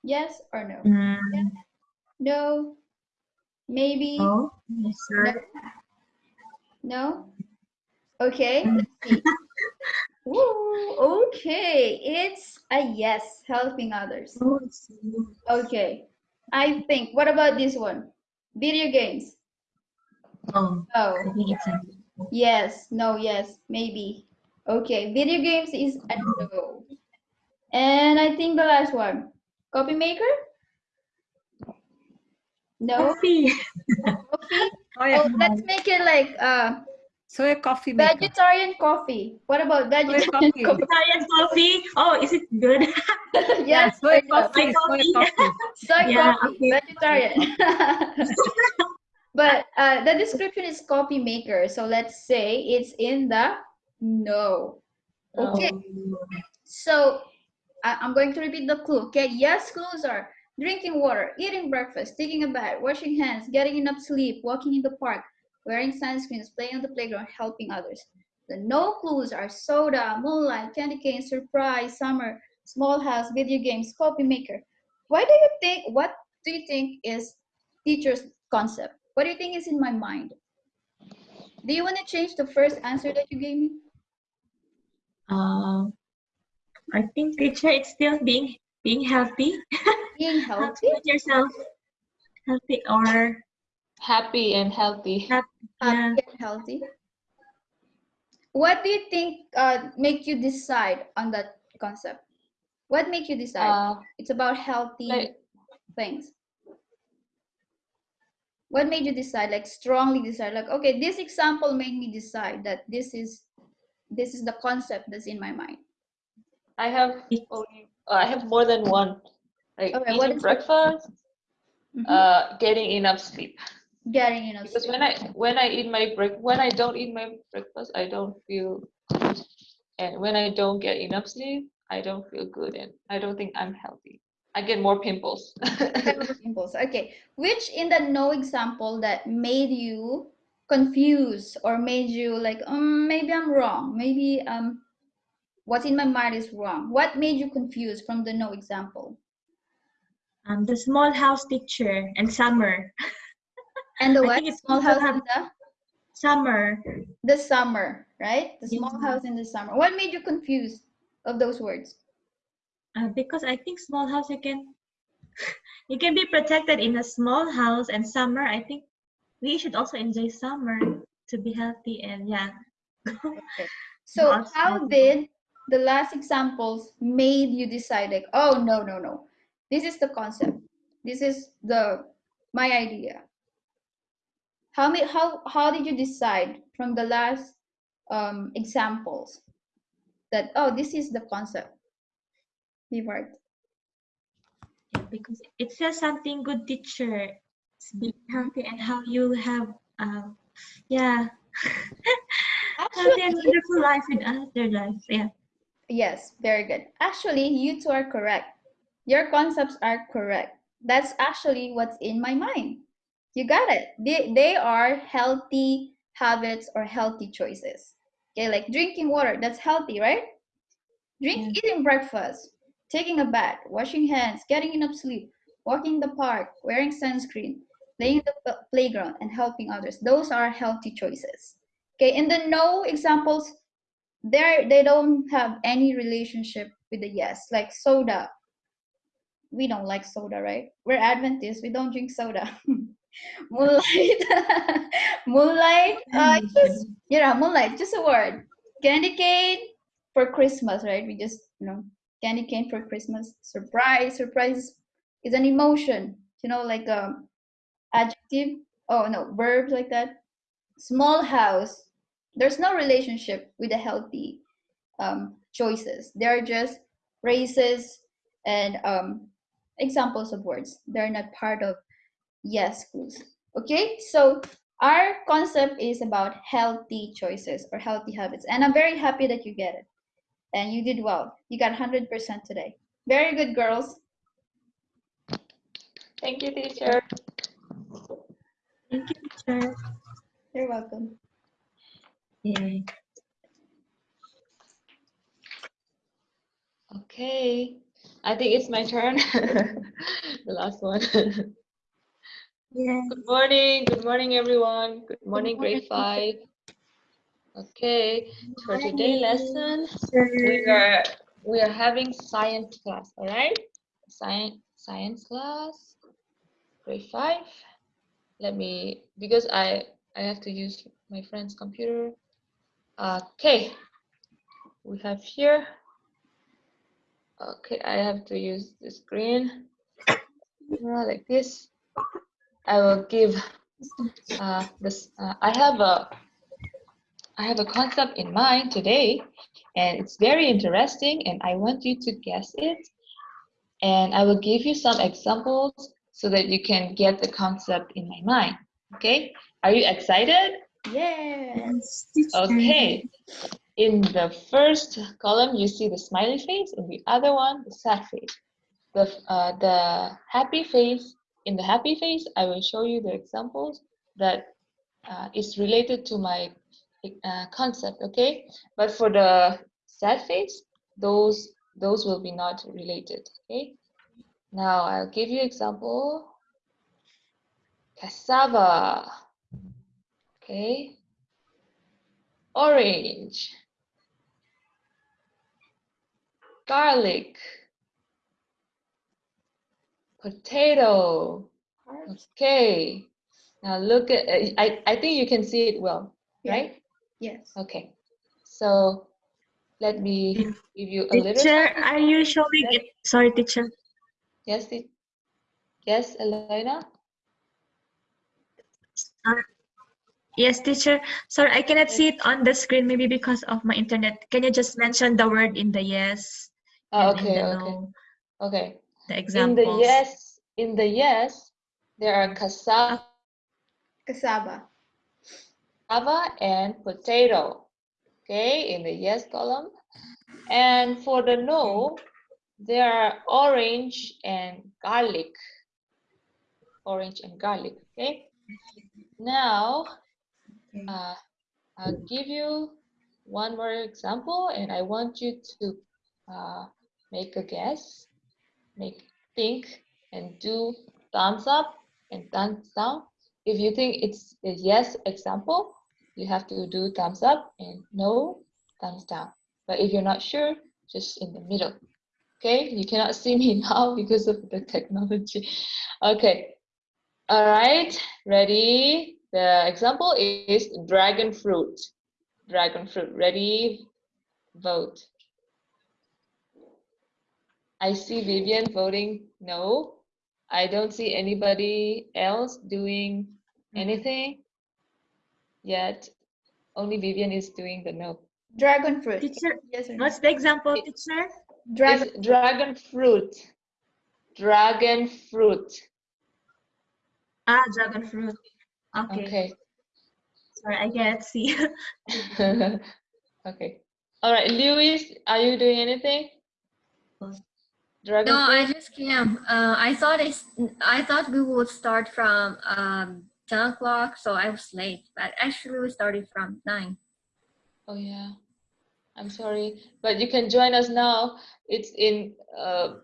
Yes or no? Mm, No. Maybe. no. Yes, No. sir. No? Okay, let's see. Woo, okay, it's a yes, helping others. Oh, Okay, I think, what about this one? Video games. Oh, Oh, I think it's a yes, no, yes, maybe. Okay, video games is a no. And I think the last one, copy maker? No, coffee. coffee? Oh, yeah. Oh, let's make it like uh, So a coffee maker. vegetarian coffee. What about vegetarian coffee. coffee? Vegetarian coffee. Oh, is it good? Yeah, yes, soy I know. coffee, soy coffee. coffee. soy Yeah, coffee, okay. vegetarian. but uh, the description is coffee maker, so let's say it's in the no. Okay, so I- I'm going to repeat the clue. Okay, yes, clues are drinking water, eating breakfast, taking a bath, washing hands, getting enough sleep, walking in the park, wearing sunscreens, playing on the playground, helping others. The no clues are soda, moonlight, candy cane, surprise, summer, small house, video games, coffee maker. Why do you think, what do you think is teacher's concept? What do you think is in my mind? Do you want to change the first answer that you gave me? Um, I think teacher, it's still being being healthy. Being How healthy? make yourself healthy or Happy and healthy. happy. Yeah. happy and healthy. What do you think uh, make you decide on that concept? What make you decide? Uh, it's about healthy like- things. What made you decide? Like strongly decide. Like okay, this example made me decide that this is this is the concept that's in my mind. I have only, uh, I have more than one. Like Okay, eating breakfast, Mhm. uh, getting enough sleep. Getting enough Because sleep. when I when I eat my break when I don't eat my breakfast, I don't feel good, and when I don't get enough sleep, I don't feel good, and I don't think I'm healthy. I get more pimples. Impulse. Okay. Which in the no example that made you confused or made you like, um, maybe I'm wrong. Maybe um, what's in my mind is wrong. What made you confused from the no example? Um, the small house picture and summer. And the what? Small house in the Summer. the summer, right? The small Yeah. house in the summer. What made you confused of those words? Uh, because I think small house you can you can be protected in a small house and summer I think we should also enjoy summer to be healthy and yeah. Okay. So how did the last examples made you decide like, oh no, no, no. This is the concept. This is the my idea. How many how how did you decide from the last um examples that oh this is the concept? Yeah, because it says something good teacher Be healthy and how you have uh, yeah Actually, wonderful life with other lives yeah Yes, very good. Actually, you two are correct. Your concepts are correct. That's actually what's in my mind. You got it. They, they are healthy habits or healthy choices. Okay, like drinking water, that's healthy, right? Drink, eating breakfast, taking a bath, washing hands, getting enough sleep, walking in the park, wearing sunscreen, playing in the playground, and helping others. Those are healthy choices. Okay, in the no examples, they they don't have any relationship with the yes like soda. We don't like soda right? We're adventists we don't drink soda. Moonlight moonlight uh just yeah moonlight just a word. Candy cane for christmas right? We just you know candy cane for christmas. Surprise surprise is an emotion you know like um adjective oh no verbs like that. Small house there's no relationship with the healthy um, choices. They're just phrases and um, examples of words. They're not part of yes clues. Okay, so our concept is about healthy choices or healthy habits, and I'm very happy that you get it. And you did well. You got 100% today. Very good, girls. Thank you, teacher. thank you teacher You're welcome. Yeah Okay, I think it's my turn. the last one. yeah. good morning, good morning, everyone. Good morning, morning, grade five. Okay, for today's lesson, we are we are having science class. All right, science science class, grade five. Let me because I I have to use my friend's computer. Okay, we have here. Okay, I have to use the screen like this. I will give uh, this. Uh, I have a I have a concept in mind today, and it's very interesting, and I want you to guess it. And I will give you some examples so that you can get the concept in my mind. Okay, are you excited? Yeah. Yes. Okay. In the first column, you see the smiley face. In the other one, the sad face. The, uh, the happy face, in the happy face, I will show you the examples that uh, is related to my uh, concept, okay? But for the sad face, those, those will be not related, okay? Now I'll give you example. Cassava, okay? Orange. garlic, potato. Okay. Now look at, I, I think you can see it well, Yeah. right? Yes. Okay. So let me give you a little. Teacher, sample. are you showing Yes. it? Sorry, teacher. Yes, te- yes, Elena? Uh, yes, teacher. Sorry, I cannot see it on the screen, maybe because of my internet. Can you just mention the word in the yes Oh, and okay, the okay, no, okay. the examples. In the yes, in the yes, there are cassava Cassava. and potato. Okay, in the yes column. And for the no, there are orange and garlic. Orange and garlic, okay? Now, Uh, I'll give you one more example and I want you to uh, make a guess, make think and do thumbs up and thumbs down. If you think it's a yes example, you have to do thumbs up and no, thumbs down. But if you're not sure, just in the middle. Okay, you cannot see me now because of the technology. Okay, all right, ready? The example is dragon fruit. Dragon fruit, ready? Vote. I see Vivian voting no. I don't see anybody else doing anything yet. Only Vivian is doing the no. Dragon fruit. Teacher, Yes or no? what's the example, teacher? Dragon. It's dragon fruit. Dragon fruit. Ah, dragon fruit. Okay. Okay. Sorry, I can't see. okay. All right, Lewis, are you doing anything? Dragon No, fruit? I just came. Uh, I thought it's, I thought we would start from um, 10 o'clock, so I was late. But actually, we started from 9. Oh yeah, I'm sorry, but you can join us now. It's in uh,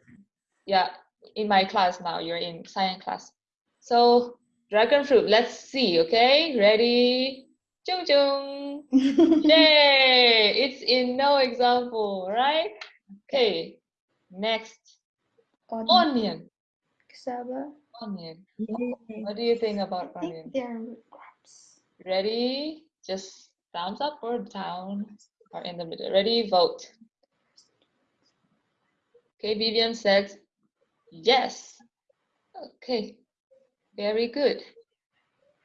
yeah, in my class now. You're in science class. So dragon fruit. Let's see. Okay, ready? Chung chung. Yay! It's in no example, right? Okay. Next, Onion. onion. Cassava. Onion. Yay. What do you think about I think onion? they're root crops. Ready? Just thumbs up or down or in the middle. Ready? Vote. Okay, Vivian says yes. Okay, very good.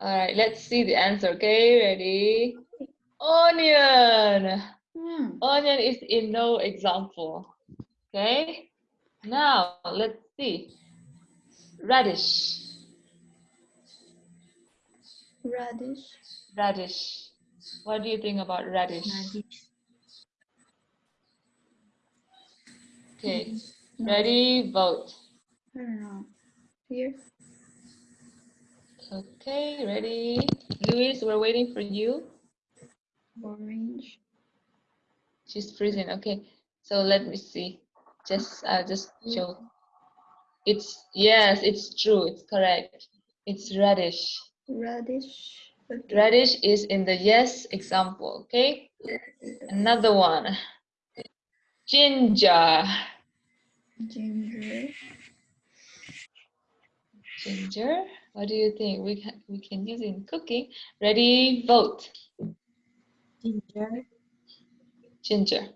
All right, let's see the answer. Okay, ready? Onion. Hmm. Onion is in no example. Okay, now let's see. Radish. Radish. Radish. What do you think about radish? Radish. Okay, No, ready, vote. I don't know. Here. Okay, ready. Luis, we're waiting for you. Orange. She's freezing. Okay, so let me see. Just, uh, just show. It's yes, it's true. It's correct. It's radish. Radish. Okay. Radish is in the yes example. Okay, another one. Ginger. Ginger. Ginger. What do you think? We can we can use in cooking. Ready? Vote. Ginger. Ginger.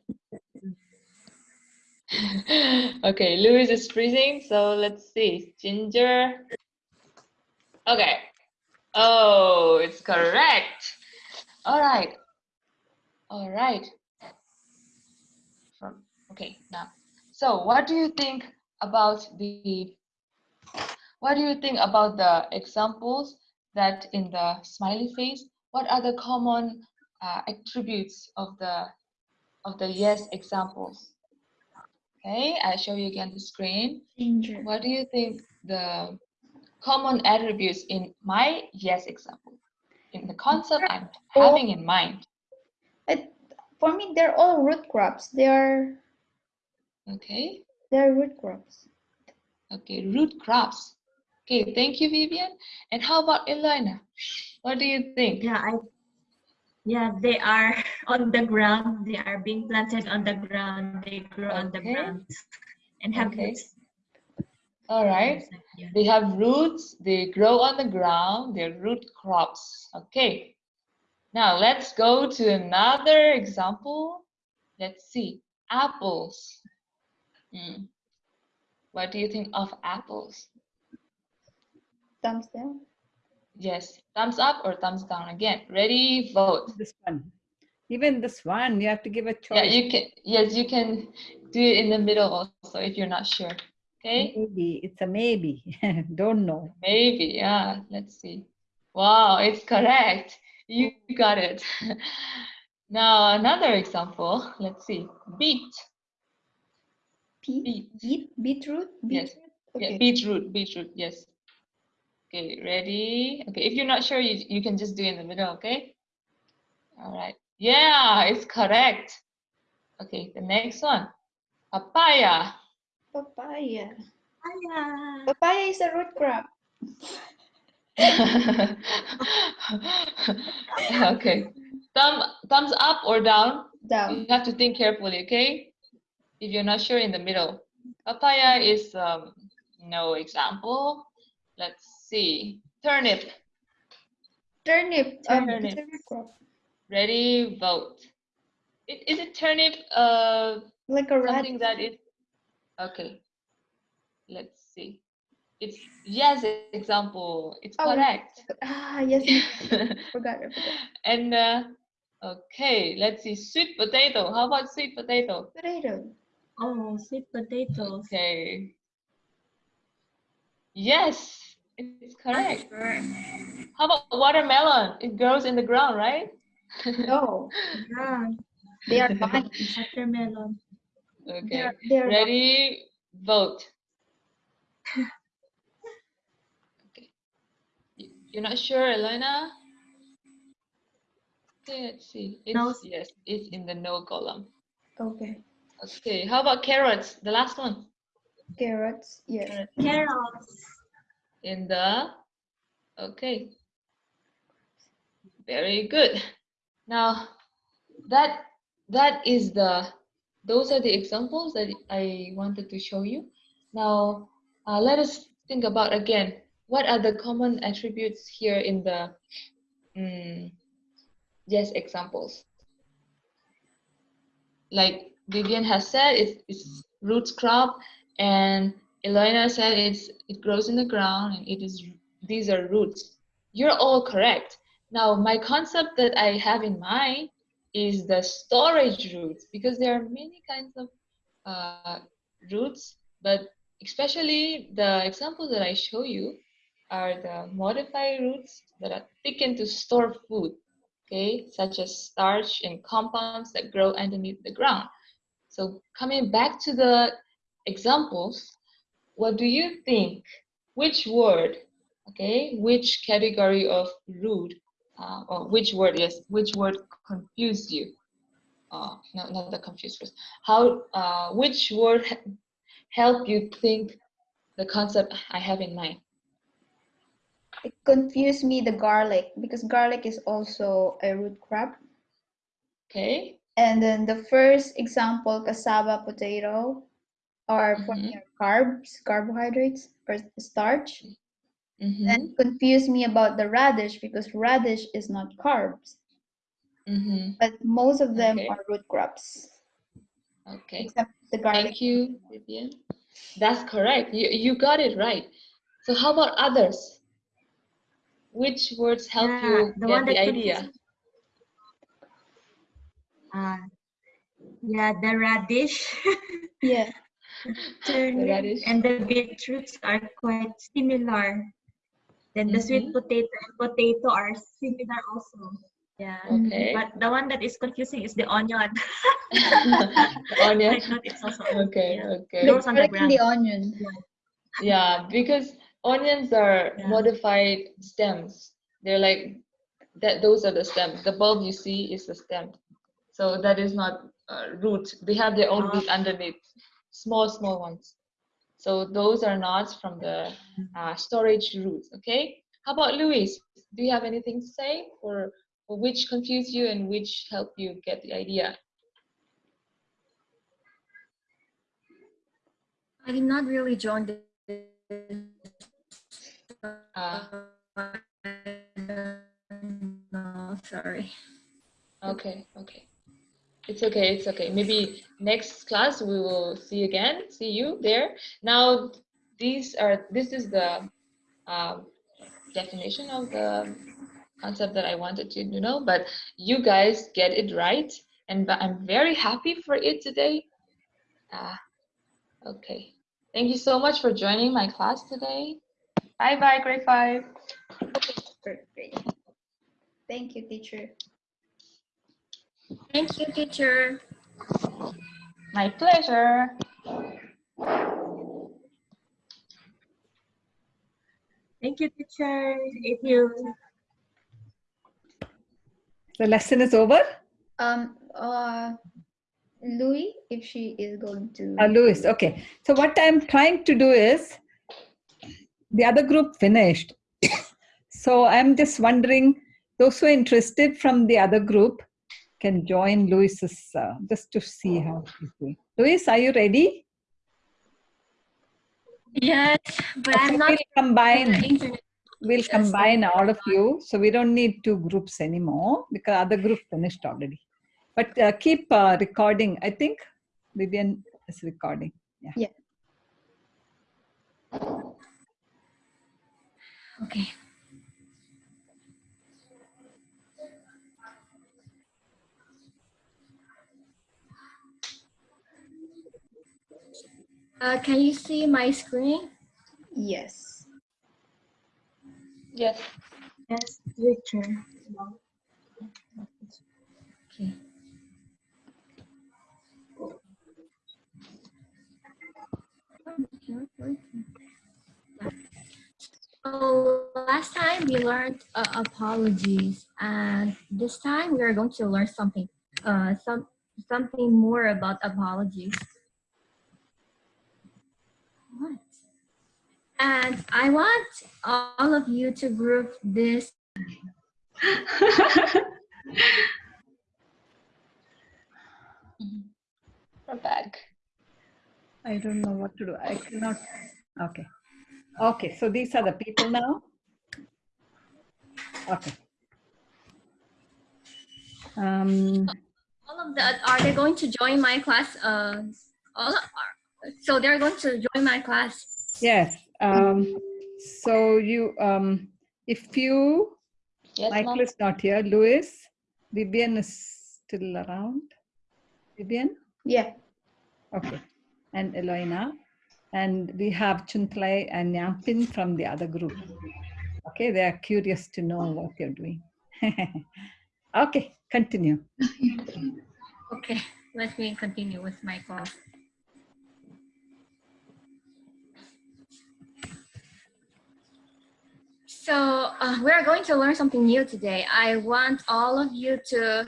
okay, Louis is freezing, so let's see. Ginger. Okay. Oh, it's correct. All right. All right. From okay now. So, what do you think about the? What do you think about the examples that in the smiley face? What are the common uh, attributes of the of the yes examples? Okay, I show you again the screen. Ginger. What do you think the common attributes in my yes example? In the concept I'm having in mind. I, for me, they're all root crops. They are Okay, they're root crops. okay, root crops. Okay, thank you, Vivian. And how about Elena? What do you think? Yeah, I. Yeah, they are on the ground. They are being planted on the ground. They grow on the ground and have Okay. roots. All right. Yeah. They have roots, they grow on the ground, they're root crops. Okay. Now let's go to another example. Let's see. Apples. Hmm. What do you think of apples? Thumbs down. Yes. Thumbs up or thumbs down again. Ready, vote. This one. Even this one, you have to give a choice. Yeah, you can yes, you can do it in the middle also if you're not sure. Okay? Maybe. It's a maybe. Don't know. Maybe, yeah. Let's see. Wow, it's correct. You got it. now another example. Let's see. Beet. Beet. beet beetroot Yes. beetroot. Yeah, beetroot, beetroot, yes. Okay, ready? Okay, if you're not sure, you, you can just do in the middle, okay? All right. Yeah, it's correct. Okay, the next one. Papaya. Papaya. Hiya. Papaya is a root crop. okay. Thumb, thumbs up or down? Down. You have to think carefully, okay? If you're not sure, in the middle. Papaya is um, no example. Let's see. Turnip. Turnip. Um, Turnip. a root crop. Ready, vote. I- Is it turnip uh, Like a rat. something that is okay? Let's see. It's yes, example. It's Oh, correct. Ah, yes. Forgot. I forgot. and uh, okay, let's see. Sweet potato. How about sweet potato? Potato. Oh, sweet potatoes. Okay. Yes, it's correct. Sure. How about watermelon? It grows in the ground, right? No, Yeah, they are vine. watermelon. They Okay. are, they are Ready? Vote. okay. You're not sure, Elena? Okay, let's see. It's, No. Yes, it's in the no column. Okay. Okay, how about carrots? The last one. Carrots. Yes. Carrots. In the, okay. Very good. Now, that that is the, those are the examples that I wanted to show you. Now, uh, let us think about again, what are the common attributes here in the, mm, yes, examples? Like Vivian has said, it's, it's roots crop, and Elena said it's it grows in the ground and it is these are roots. You're all correct. Now my concept that I have in mind is the storage roots because there are many kinds of uh, roots, but especially the examples that I show you are the modified roots that are thickened to store food, okay, such as starch and compounds that grow underneath the ground. So coming back to the examples, what do you think? Which word, okay, which category of root, uh, or which word, yes, which word confused you? Uh, no, not the confused first. How, uh, which word help you think the concept I have in mind? It confused me the garlic because garlic is also a root crop. Okay, And then the first example, cassava, potato, are for Mhm. me carbs, carbohydrates, or starch. mm-hmm. And confused me about the radish because radish is not carbs, Mm-hmm. but most of them Okay. are root crops, Okay. except the garlic. Thank you, Vivian. That's correct. You, you got it right. So how about others? Which words help Yeah, you the get the idea? confused Uh, yeah, the radish, Yeah, turnip, and the beetroots are quite similar. Then the sweet Mhm. potato and potato are similar also. Yeah. Okay. But the one that is confusing is the onion. Onion. I thought it's also Okay, yeah. okay. the Grows on the the ground. onion. Yeah, because onions are Yeah. modified stems. They're like that. Those are the stems. The bulb you see is the stem. So that is not uh, root. They have their own root underneath, small, small ones. So those are not from the uh, storage roots. Okay. How about Luis? Do you have anything to say, or, or which confuse you and which help you get the idea? I did not really join the. Ah. no, sorry. Okay, okay. It's okay, it's okay. Maybe next class we will see again, see you there. Now, these are, this is the um, definition of the concept that I wanted you to know, but you guys get it right. And I'm very happy for it today. Ah, okay. Thank you so much for joining my class today. Bye bye, grade five. Perfect. Thank you, teacher. Thank you, teacher. My pleasure. Thank you, teacher. If you... The lesson is over? Um, uh, Louis, if she is going to... Uh, Louis, okay. So what I'm trying to do is, the other group finished. so I'm just wondering, those who are interested from the other group, can join Louis's, uh, just to see how she's doing. Louis, are you ready? Yes, but Okay, I'm not we'll combine. on the internet. We'll combine all of you. So we don't need two groups anymore because other group finished already. But uh, keep uh, recording. I think Vivian is recording. Yeah. Yeah. Okay. Uh, can you see my screen? Yes. Yes. Yes, teacher. Okay. So last time we learned uh, apologies, and this time we are going to learn something, uh, some something more about apologies. What? And I want all of you to group this We're back. I don't know what to do. I cannot. Okay. Okay. So these are the people now. Okay. Um, all of the are they going to join my class uh all are, so they're going to join my class yes. Um, so you, um, if you, Yes, Michael is not here. Louis, Vivian is still around. Vivian. Yeah. Okay. And Eloina. And we have Chuntlai and Nyampin from the other group. Okay, they are curious to know what you're doing. okay, continue. okay let me continue with my class so uh, we're going to learn something new today i want all of you to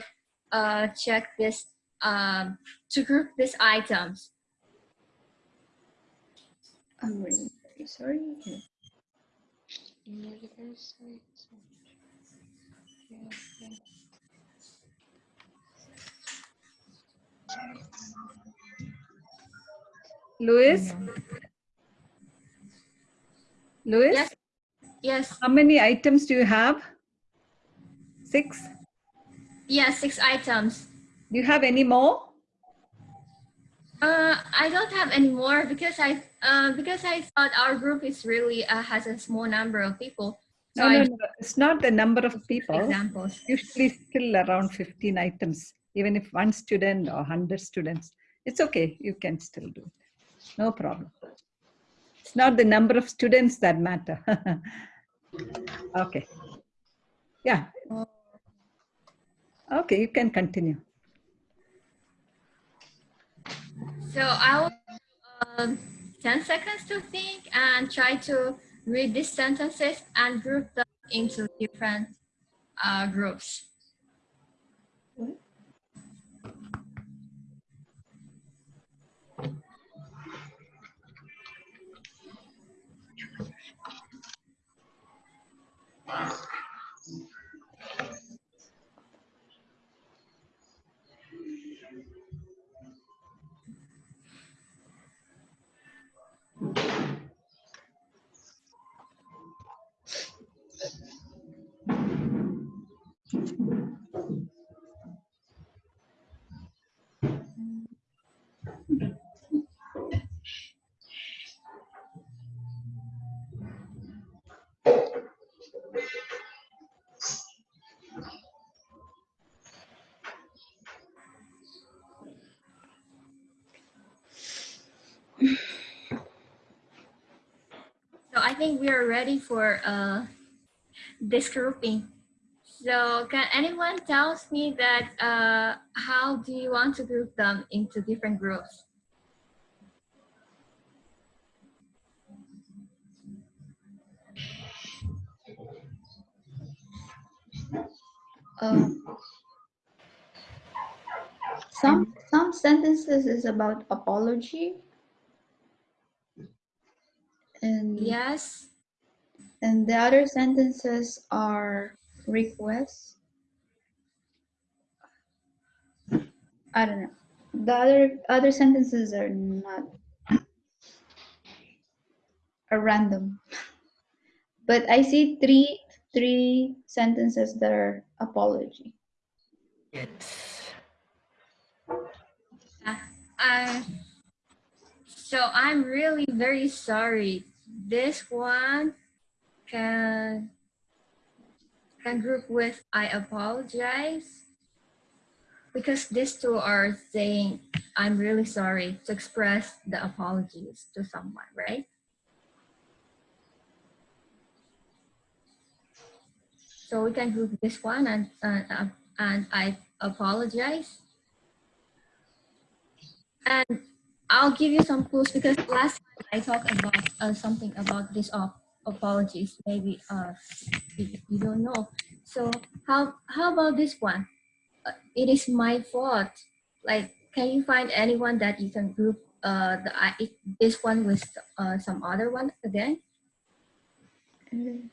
uh, check this um, to group these items I'm really sorry. Louis? Louis? Yes. Yes How many items do you have? Six? yes six items Do you have any more? Uh, I don't have any more because I uh, because I thought our group is really uh, has a small number of people. So No, no, no. It's not the number of people. examples. Usually still around 15 items, even if one student or 100 students. It's okay. You can still do it. No problem. It's not the number of students that matter. okay. Yeah. Okay, you can continue. So I'll um, 10 seconds to think and try to read these sentences and group them into different uh, groups. think we are ready for uh, this grouping. So can anyone tells me that uh, how do you want to group them into different groups? Um, some some sentences is about apology and Yes. and the other sentences are requests. I don't know. The other other sentences are not are random. But I see three three sentences that are apology. Yes. Uh, so I'm really very sorry. This one can can group with I apologize because these two are saying I'm really sorry to express the apologies to someone, right? So we can group this one and uh, and I apologize. And I'll give you some clues because last time I talked about uh, something about this op apologies. Maybe uh, you, don't know. So how how about this one? Uh, it is my fault. Like, can you find anyone that you can group uh, the I this one with uh, some other one again? Mm,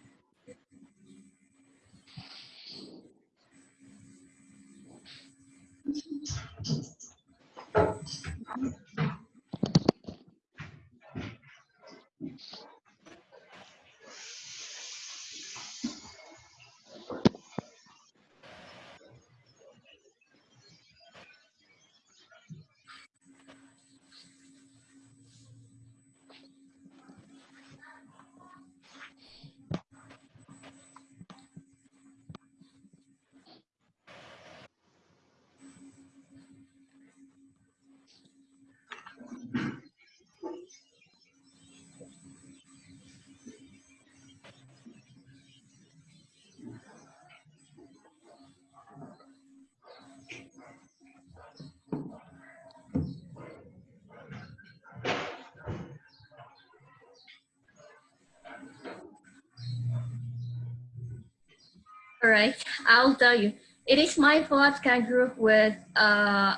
All right, I'll tell you. It is my fault can group with uh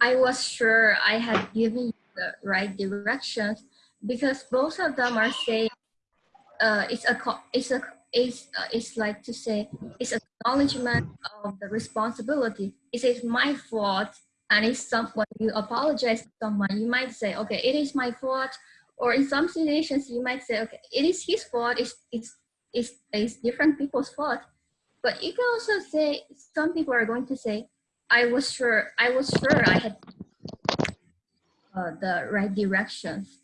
I was sure I had given you the right directions because both of them are saying uh it's a it's a it's uh, it's like to say it's acknowledgement of the responsibility. It is my fault and it's someone you apologize to someone you might say okay it is my fault or in some situations you might say okay it is his fault it's it's it's, it's different people's fault. But you can also say, some people are going to say, I was sure, I was sure I had uh, the right directions.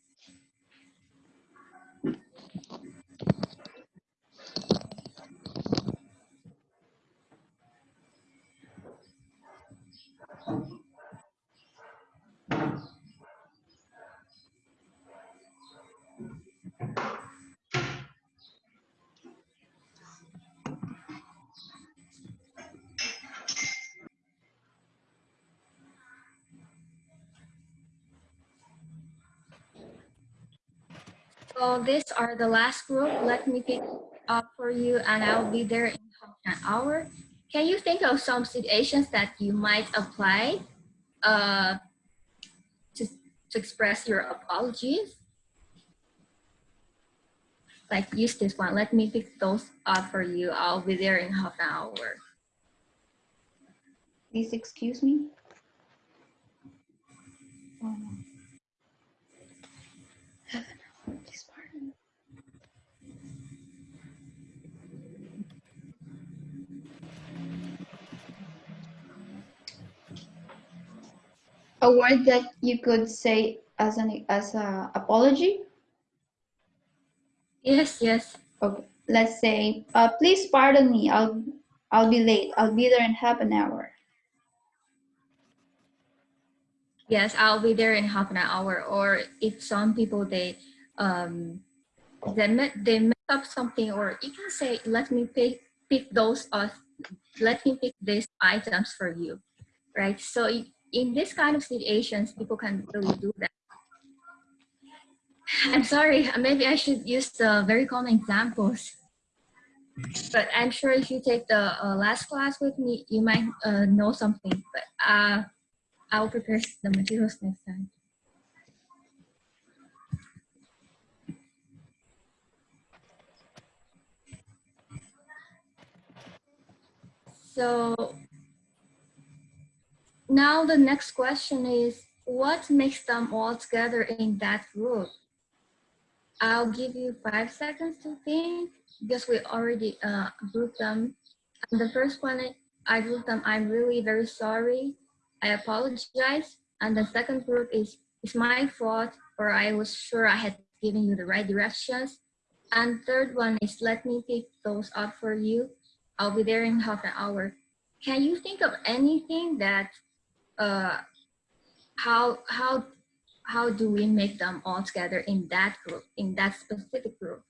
So these are the last group. Let me pick up for you and I'll be there in half an hour. Can you think of some situations that you might apply uh, to, to express your apologies? Like use this one. Let me pick those up for you. I'll be there in half an hour. Please excuse me. Um, A word that you could say as an as a apology. Yes, yes. Okay, let's say, uh, please pardon me. I'll I'll be late. I'll be there in half an hour. Yes, I'll be there in half an hour. Or if some people they um they met they make up something, or you can say, let me pick pick those uh let me pick these items for you, right? So i- in this kind of situations, people can really do that. I'm sorry, maybe I should use the very common examples. But I'm sure if you take the uh, last class with me, you might uh, know something. But uh, I'll prepare the materials next time. So now the next question is, what makes them all together in that group? I'll give you five seconds to think because we already uh, grouped them. And the first one, I grouped them, I'm really very sorry. I apologize. And the second group is, it's my fault or I was sure I had given you the right directions. And third one is, let me pick those up for you. I'll be there in half an hour. Can you think of anything that, uh, how, how, how do we make them all together in that group, in that specific group?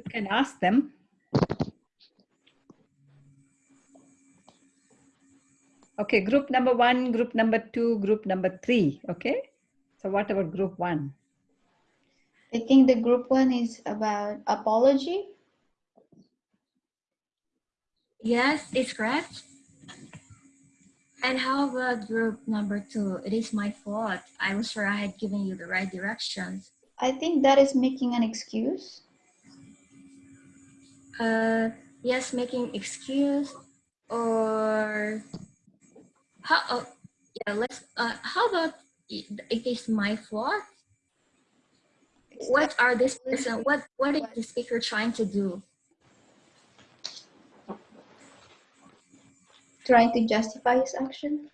You can ask them. Okay, group number one, group number two, group number three. Okay. So what about group one? I think the group one is about apology. Yes, it's correct. And how about group number two? It is my fault. I was sure I had given you the right directions. I think that is making an excuse. Uh, yes, making excuse or how? Oh, yeah, let's. Uh, how about it is my fault? What are this person? What what is the speaker trying to do? Trying to justify his action.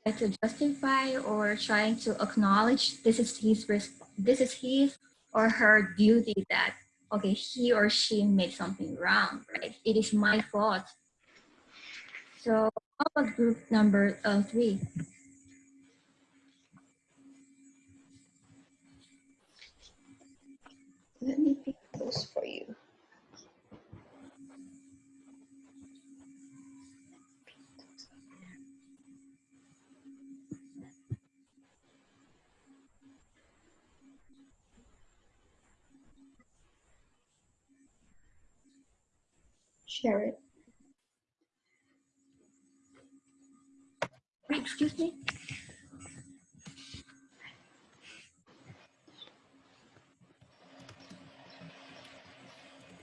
Trying to justify or trying to acknowledge this is his risk. This is his or her duty that okay he or she made something wrong. Right? It is my fault. So how about group number uh, three? Let me pick those for you. Share it. Excuse me.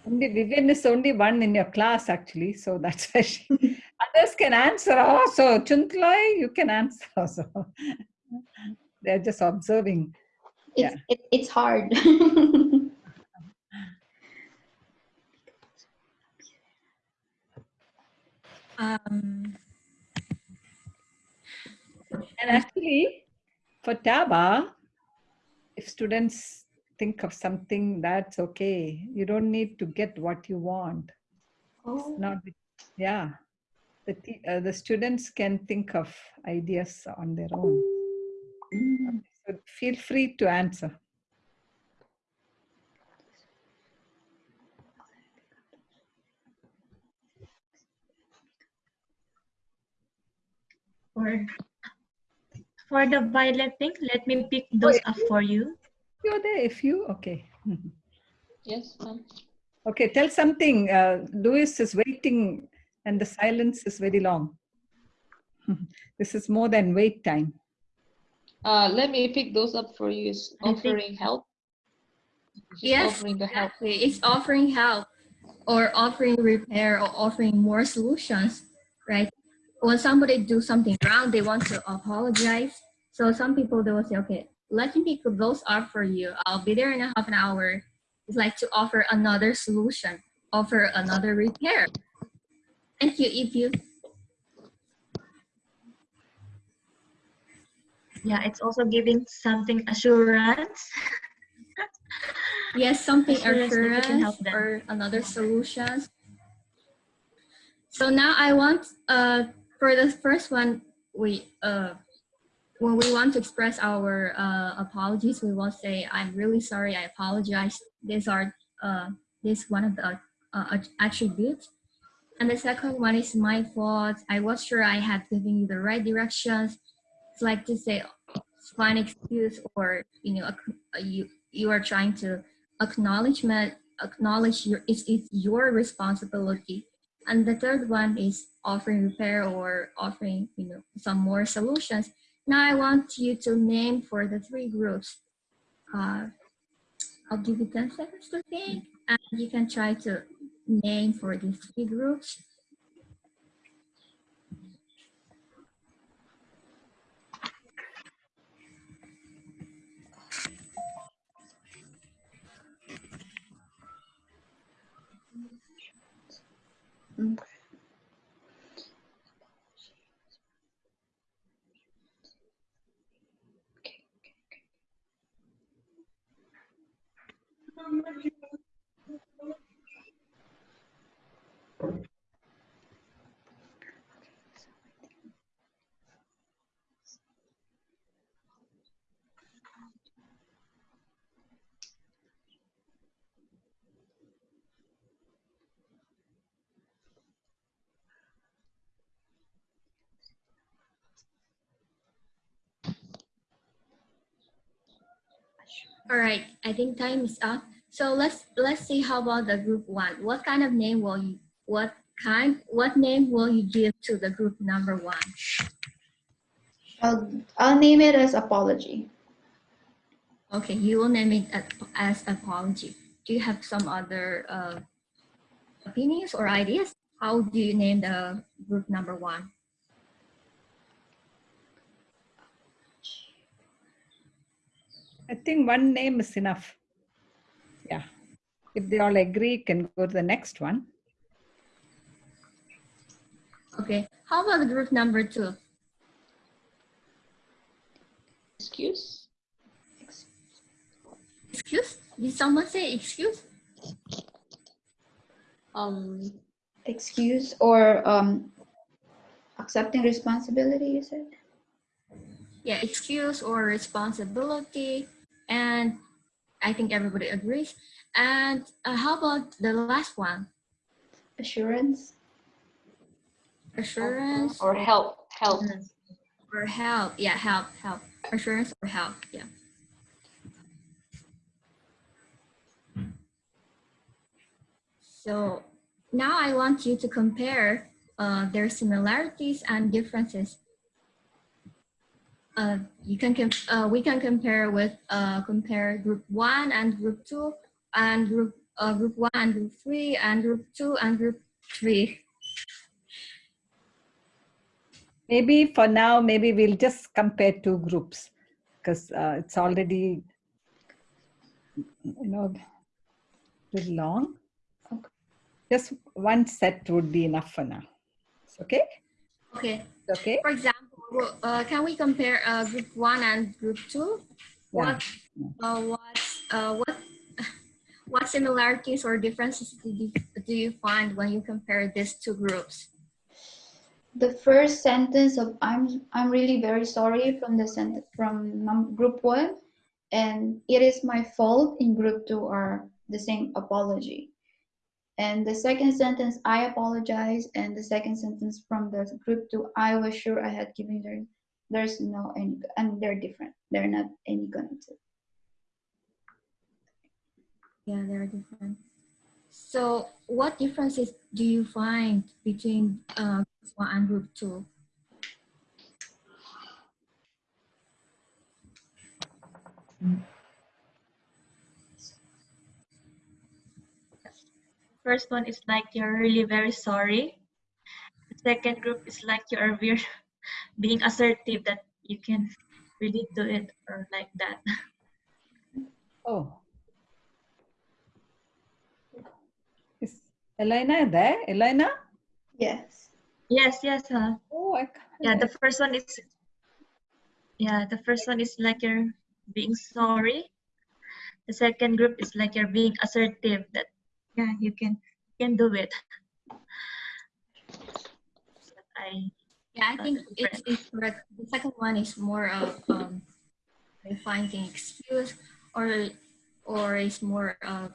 Only Vivian is only one in your class actually, so that's why she, others can answer. Oh, so Chuntloy, you can answer also. They're just observing. It's it, it's hard. Um, And actually, for TABA, if students think of something, that's okay. You don't need to get what you want. oh, Not, yeah. The, uh, the students can think of ideas on their own. So feel free to answer. For, for the violet pink, let me pick those up for you. You're there if you, okay. Yes, ma'am. Okay, tell something. Uh, Louis is waiting and the silence is very long. this is more than wait time. Uh, let me pick those up for you. Is offering help. She's yes, offering the help. exactly. It's offering help or offering repair or offering more solutions, right? When somebody do something wrong, they want to apologize. So some people they will say, okay, let me pick those up for you. I'll be there in a half an hour. is like to offer another solution, offer another repair. Thank you, if you Yeah, it's also giving something assurance. Yes, something Assurance assurance or another solution. So now I want uh for the first one we uh when we want to express our uh, apologies we will say I'm really sorry I apologize. These are uh this one of the uh, attributes. And the second one is my fault. I was sure I had given you the right directions. It's like to say find excuse or you know uh, you you are trying to acknowledgement acknowledge your it's, it's your responsibility and the third one is offering repair or offering you know some more solutions. Now i want you to name for the three groups. Uh, i'll give you 10 seconds to think and you can try to name for these three groups all right i think time is up so let's let's see how about the group one what kind of name will you what kind what name will you give to the group number one I'll, I'll name it as apology. Okay, you will name it as, as apology. Do you have some other uh, opinions or ideas? How do you name the group number one? I think one name is enough. Yeah. If they all agree, can go to the next one. Okay, how about the group number two? Excuse? Excuse? Did someone say excuse? Um, Excuse or um, accepting responsibility, you said? Yeah, excuse or responsibility. And I think everybody agrees. And uh, how about the last one? Assurance? Assurance or help, help. or help. Yeah, help, help. Assurance or help. Yeah. So now I want you to compare uh, their similarities and differences. Uh, you can uh, we can compare with uh, compare group one and group two and group uh, group one and group three and group two and group three. Maybe for now, maybe we'll just compare two groups because uh, it's already, you know, little long. Just one set would be enough for now. Okay? Okay. Okay. For example, uh, can we compare uh, group one and group two? Yeah. What, uh, what, uh, what, what similarities or differences do you, find when you compare these two groups? The first sentence of I'm I'm really very sorry from the sent from group one, and it is my fault in group two are the same apology. And the second sentence, I apologize, and the second sentence from the group two, I was sure I had given there. There's no any, and they're different. They're not any connected. Yeah, they're different. So what differences do you find between uh, group one and group two? First one is like you're really very sorry. The second group is like you are being assertive that you can really do it or like that. Elena there? Elena? Yes. Yes, yes. Uh, Oh, I can't. yeah, the first one is, yeah, the first one is like you're being sorry. The second group is like you're being assertive that, yeah, you can, you can do it. I, Yeah, I think it's, it's correct. The second one is more of um, finding excuse or or is more of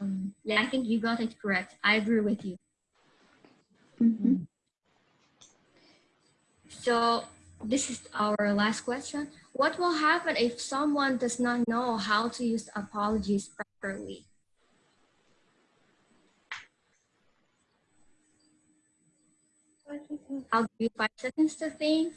um, yeah. I think you got it correct. I agree with you. Mhm. So this is our last question. What will happen if someone does not know how to use apologies properly? I'll give you five seconds to think.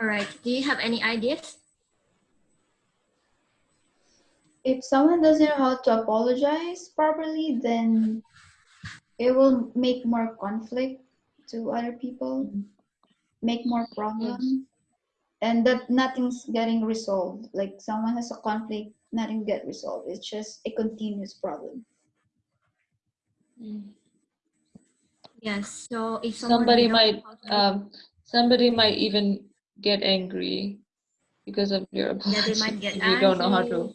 All right. Do you have any ideas? If someone doesn't know how to apologize properly, then it will make more conflict to other people, make more problem, and that nothing's getting resolved. Like someone has a conflict, nothing get resolved. It's just a continuous problem. Yes. So if Somebody might, um, somebody might even get angry because of your yeah, they apology. might get if you don't know how to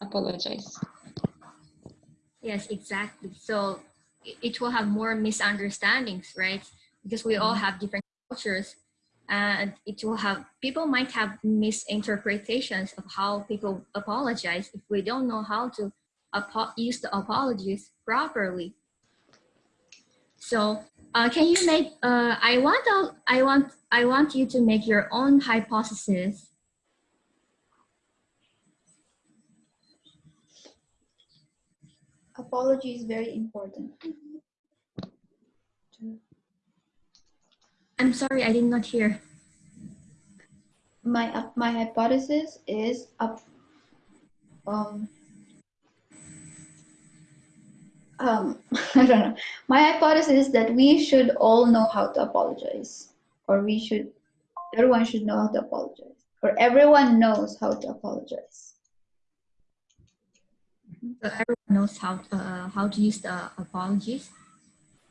apologize. Yes, exactly. So it will have more misunderstandings, right? Because we all mm-hmm. have different cultures, and it will have people might have misinterpretations of how people apologize if we don't know how to use the apologies properly. So, uh, can you make? Uh, I want. I want. I want you to make your own hypothesis. Apology is very important. I'm sorry, I did not hear. My uh, my hypothesis is up. Um, um, I don't know. My hypothesis is that we should all know how to apologize, or we should, everyone should know how to apologize, or everyone knows how to apologize. So everyone knows how uh, how to use the apologies.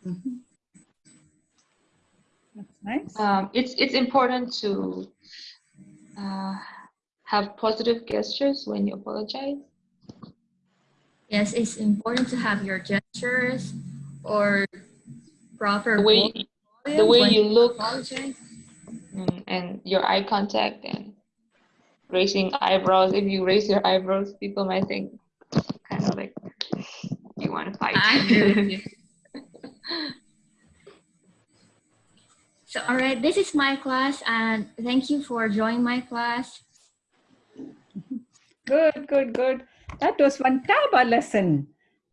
Mhm. That's nice. Um, it's it's important to uh, have positive gestures when you apologize. Yes, it's important to have your gestures or proper The way you, the way you look apologize. and your eye contact and raising eyebrows. If you raise your eyebrows, people might think kind of like you want to fight. I agree with you. So, all right, this is my class, and thank you for joining my class. Good, good, good. That was one Taba lesson.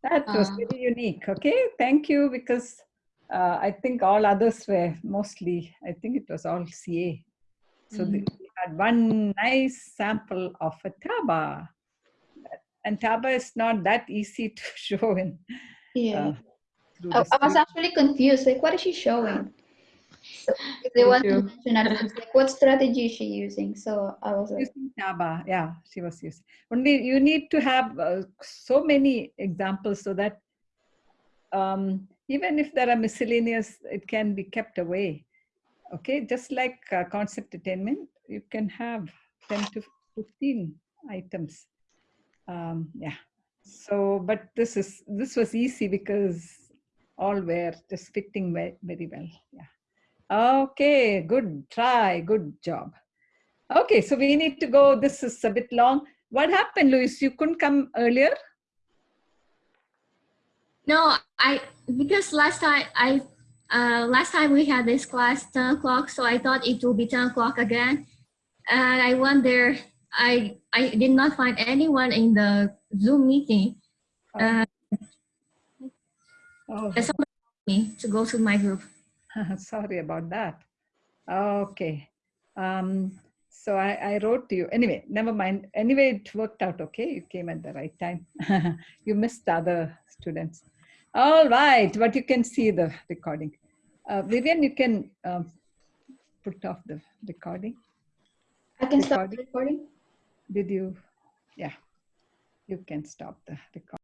That was Ah. very unique. Okay, thank you because uh, I think all others were mostly, I think it was all CA. So the- we had one nice sample of a Taba. And Taba is not that easy to show in. Yeah. uh, I, I was actually confused. Like, what is she showing? So, if they want to mention it, like, what strategy is she using? So I was like, using Taba. Yeah, she was using. Only you need to have uh, so many examples so that um, even if there are miscellaneous, it can be kept away. Okay, just like uh, concept attainment, you can have 10 to 15 items. Um, yeah. So, but this is this was easy because all were just fitting ve- very well. Yeah. Okay, good try, good job. Okay, so we need to go. This is a bit long. What happened, Luis? You couldn't come earlier? No, I because last time I uh, last time we had this class 10 o'clock, so I thought it will be 10 o'clock again. And I went there. I I did not find anyone in the Zoom meeting. Uh, Oh, and someone told me to go to my group. sorry about that. Okay. Um, So I, I wrote to you. Anyway, never mind. Anyway, it worked out okay. You came at the right time. you missed the other students. All right, but you can see the recording. Uh, Vivian, you can um, put off the recording. I can stop the Recording. recording. Did you? Yeah, you can stop the recording.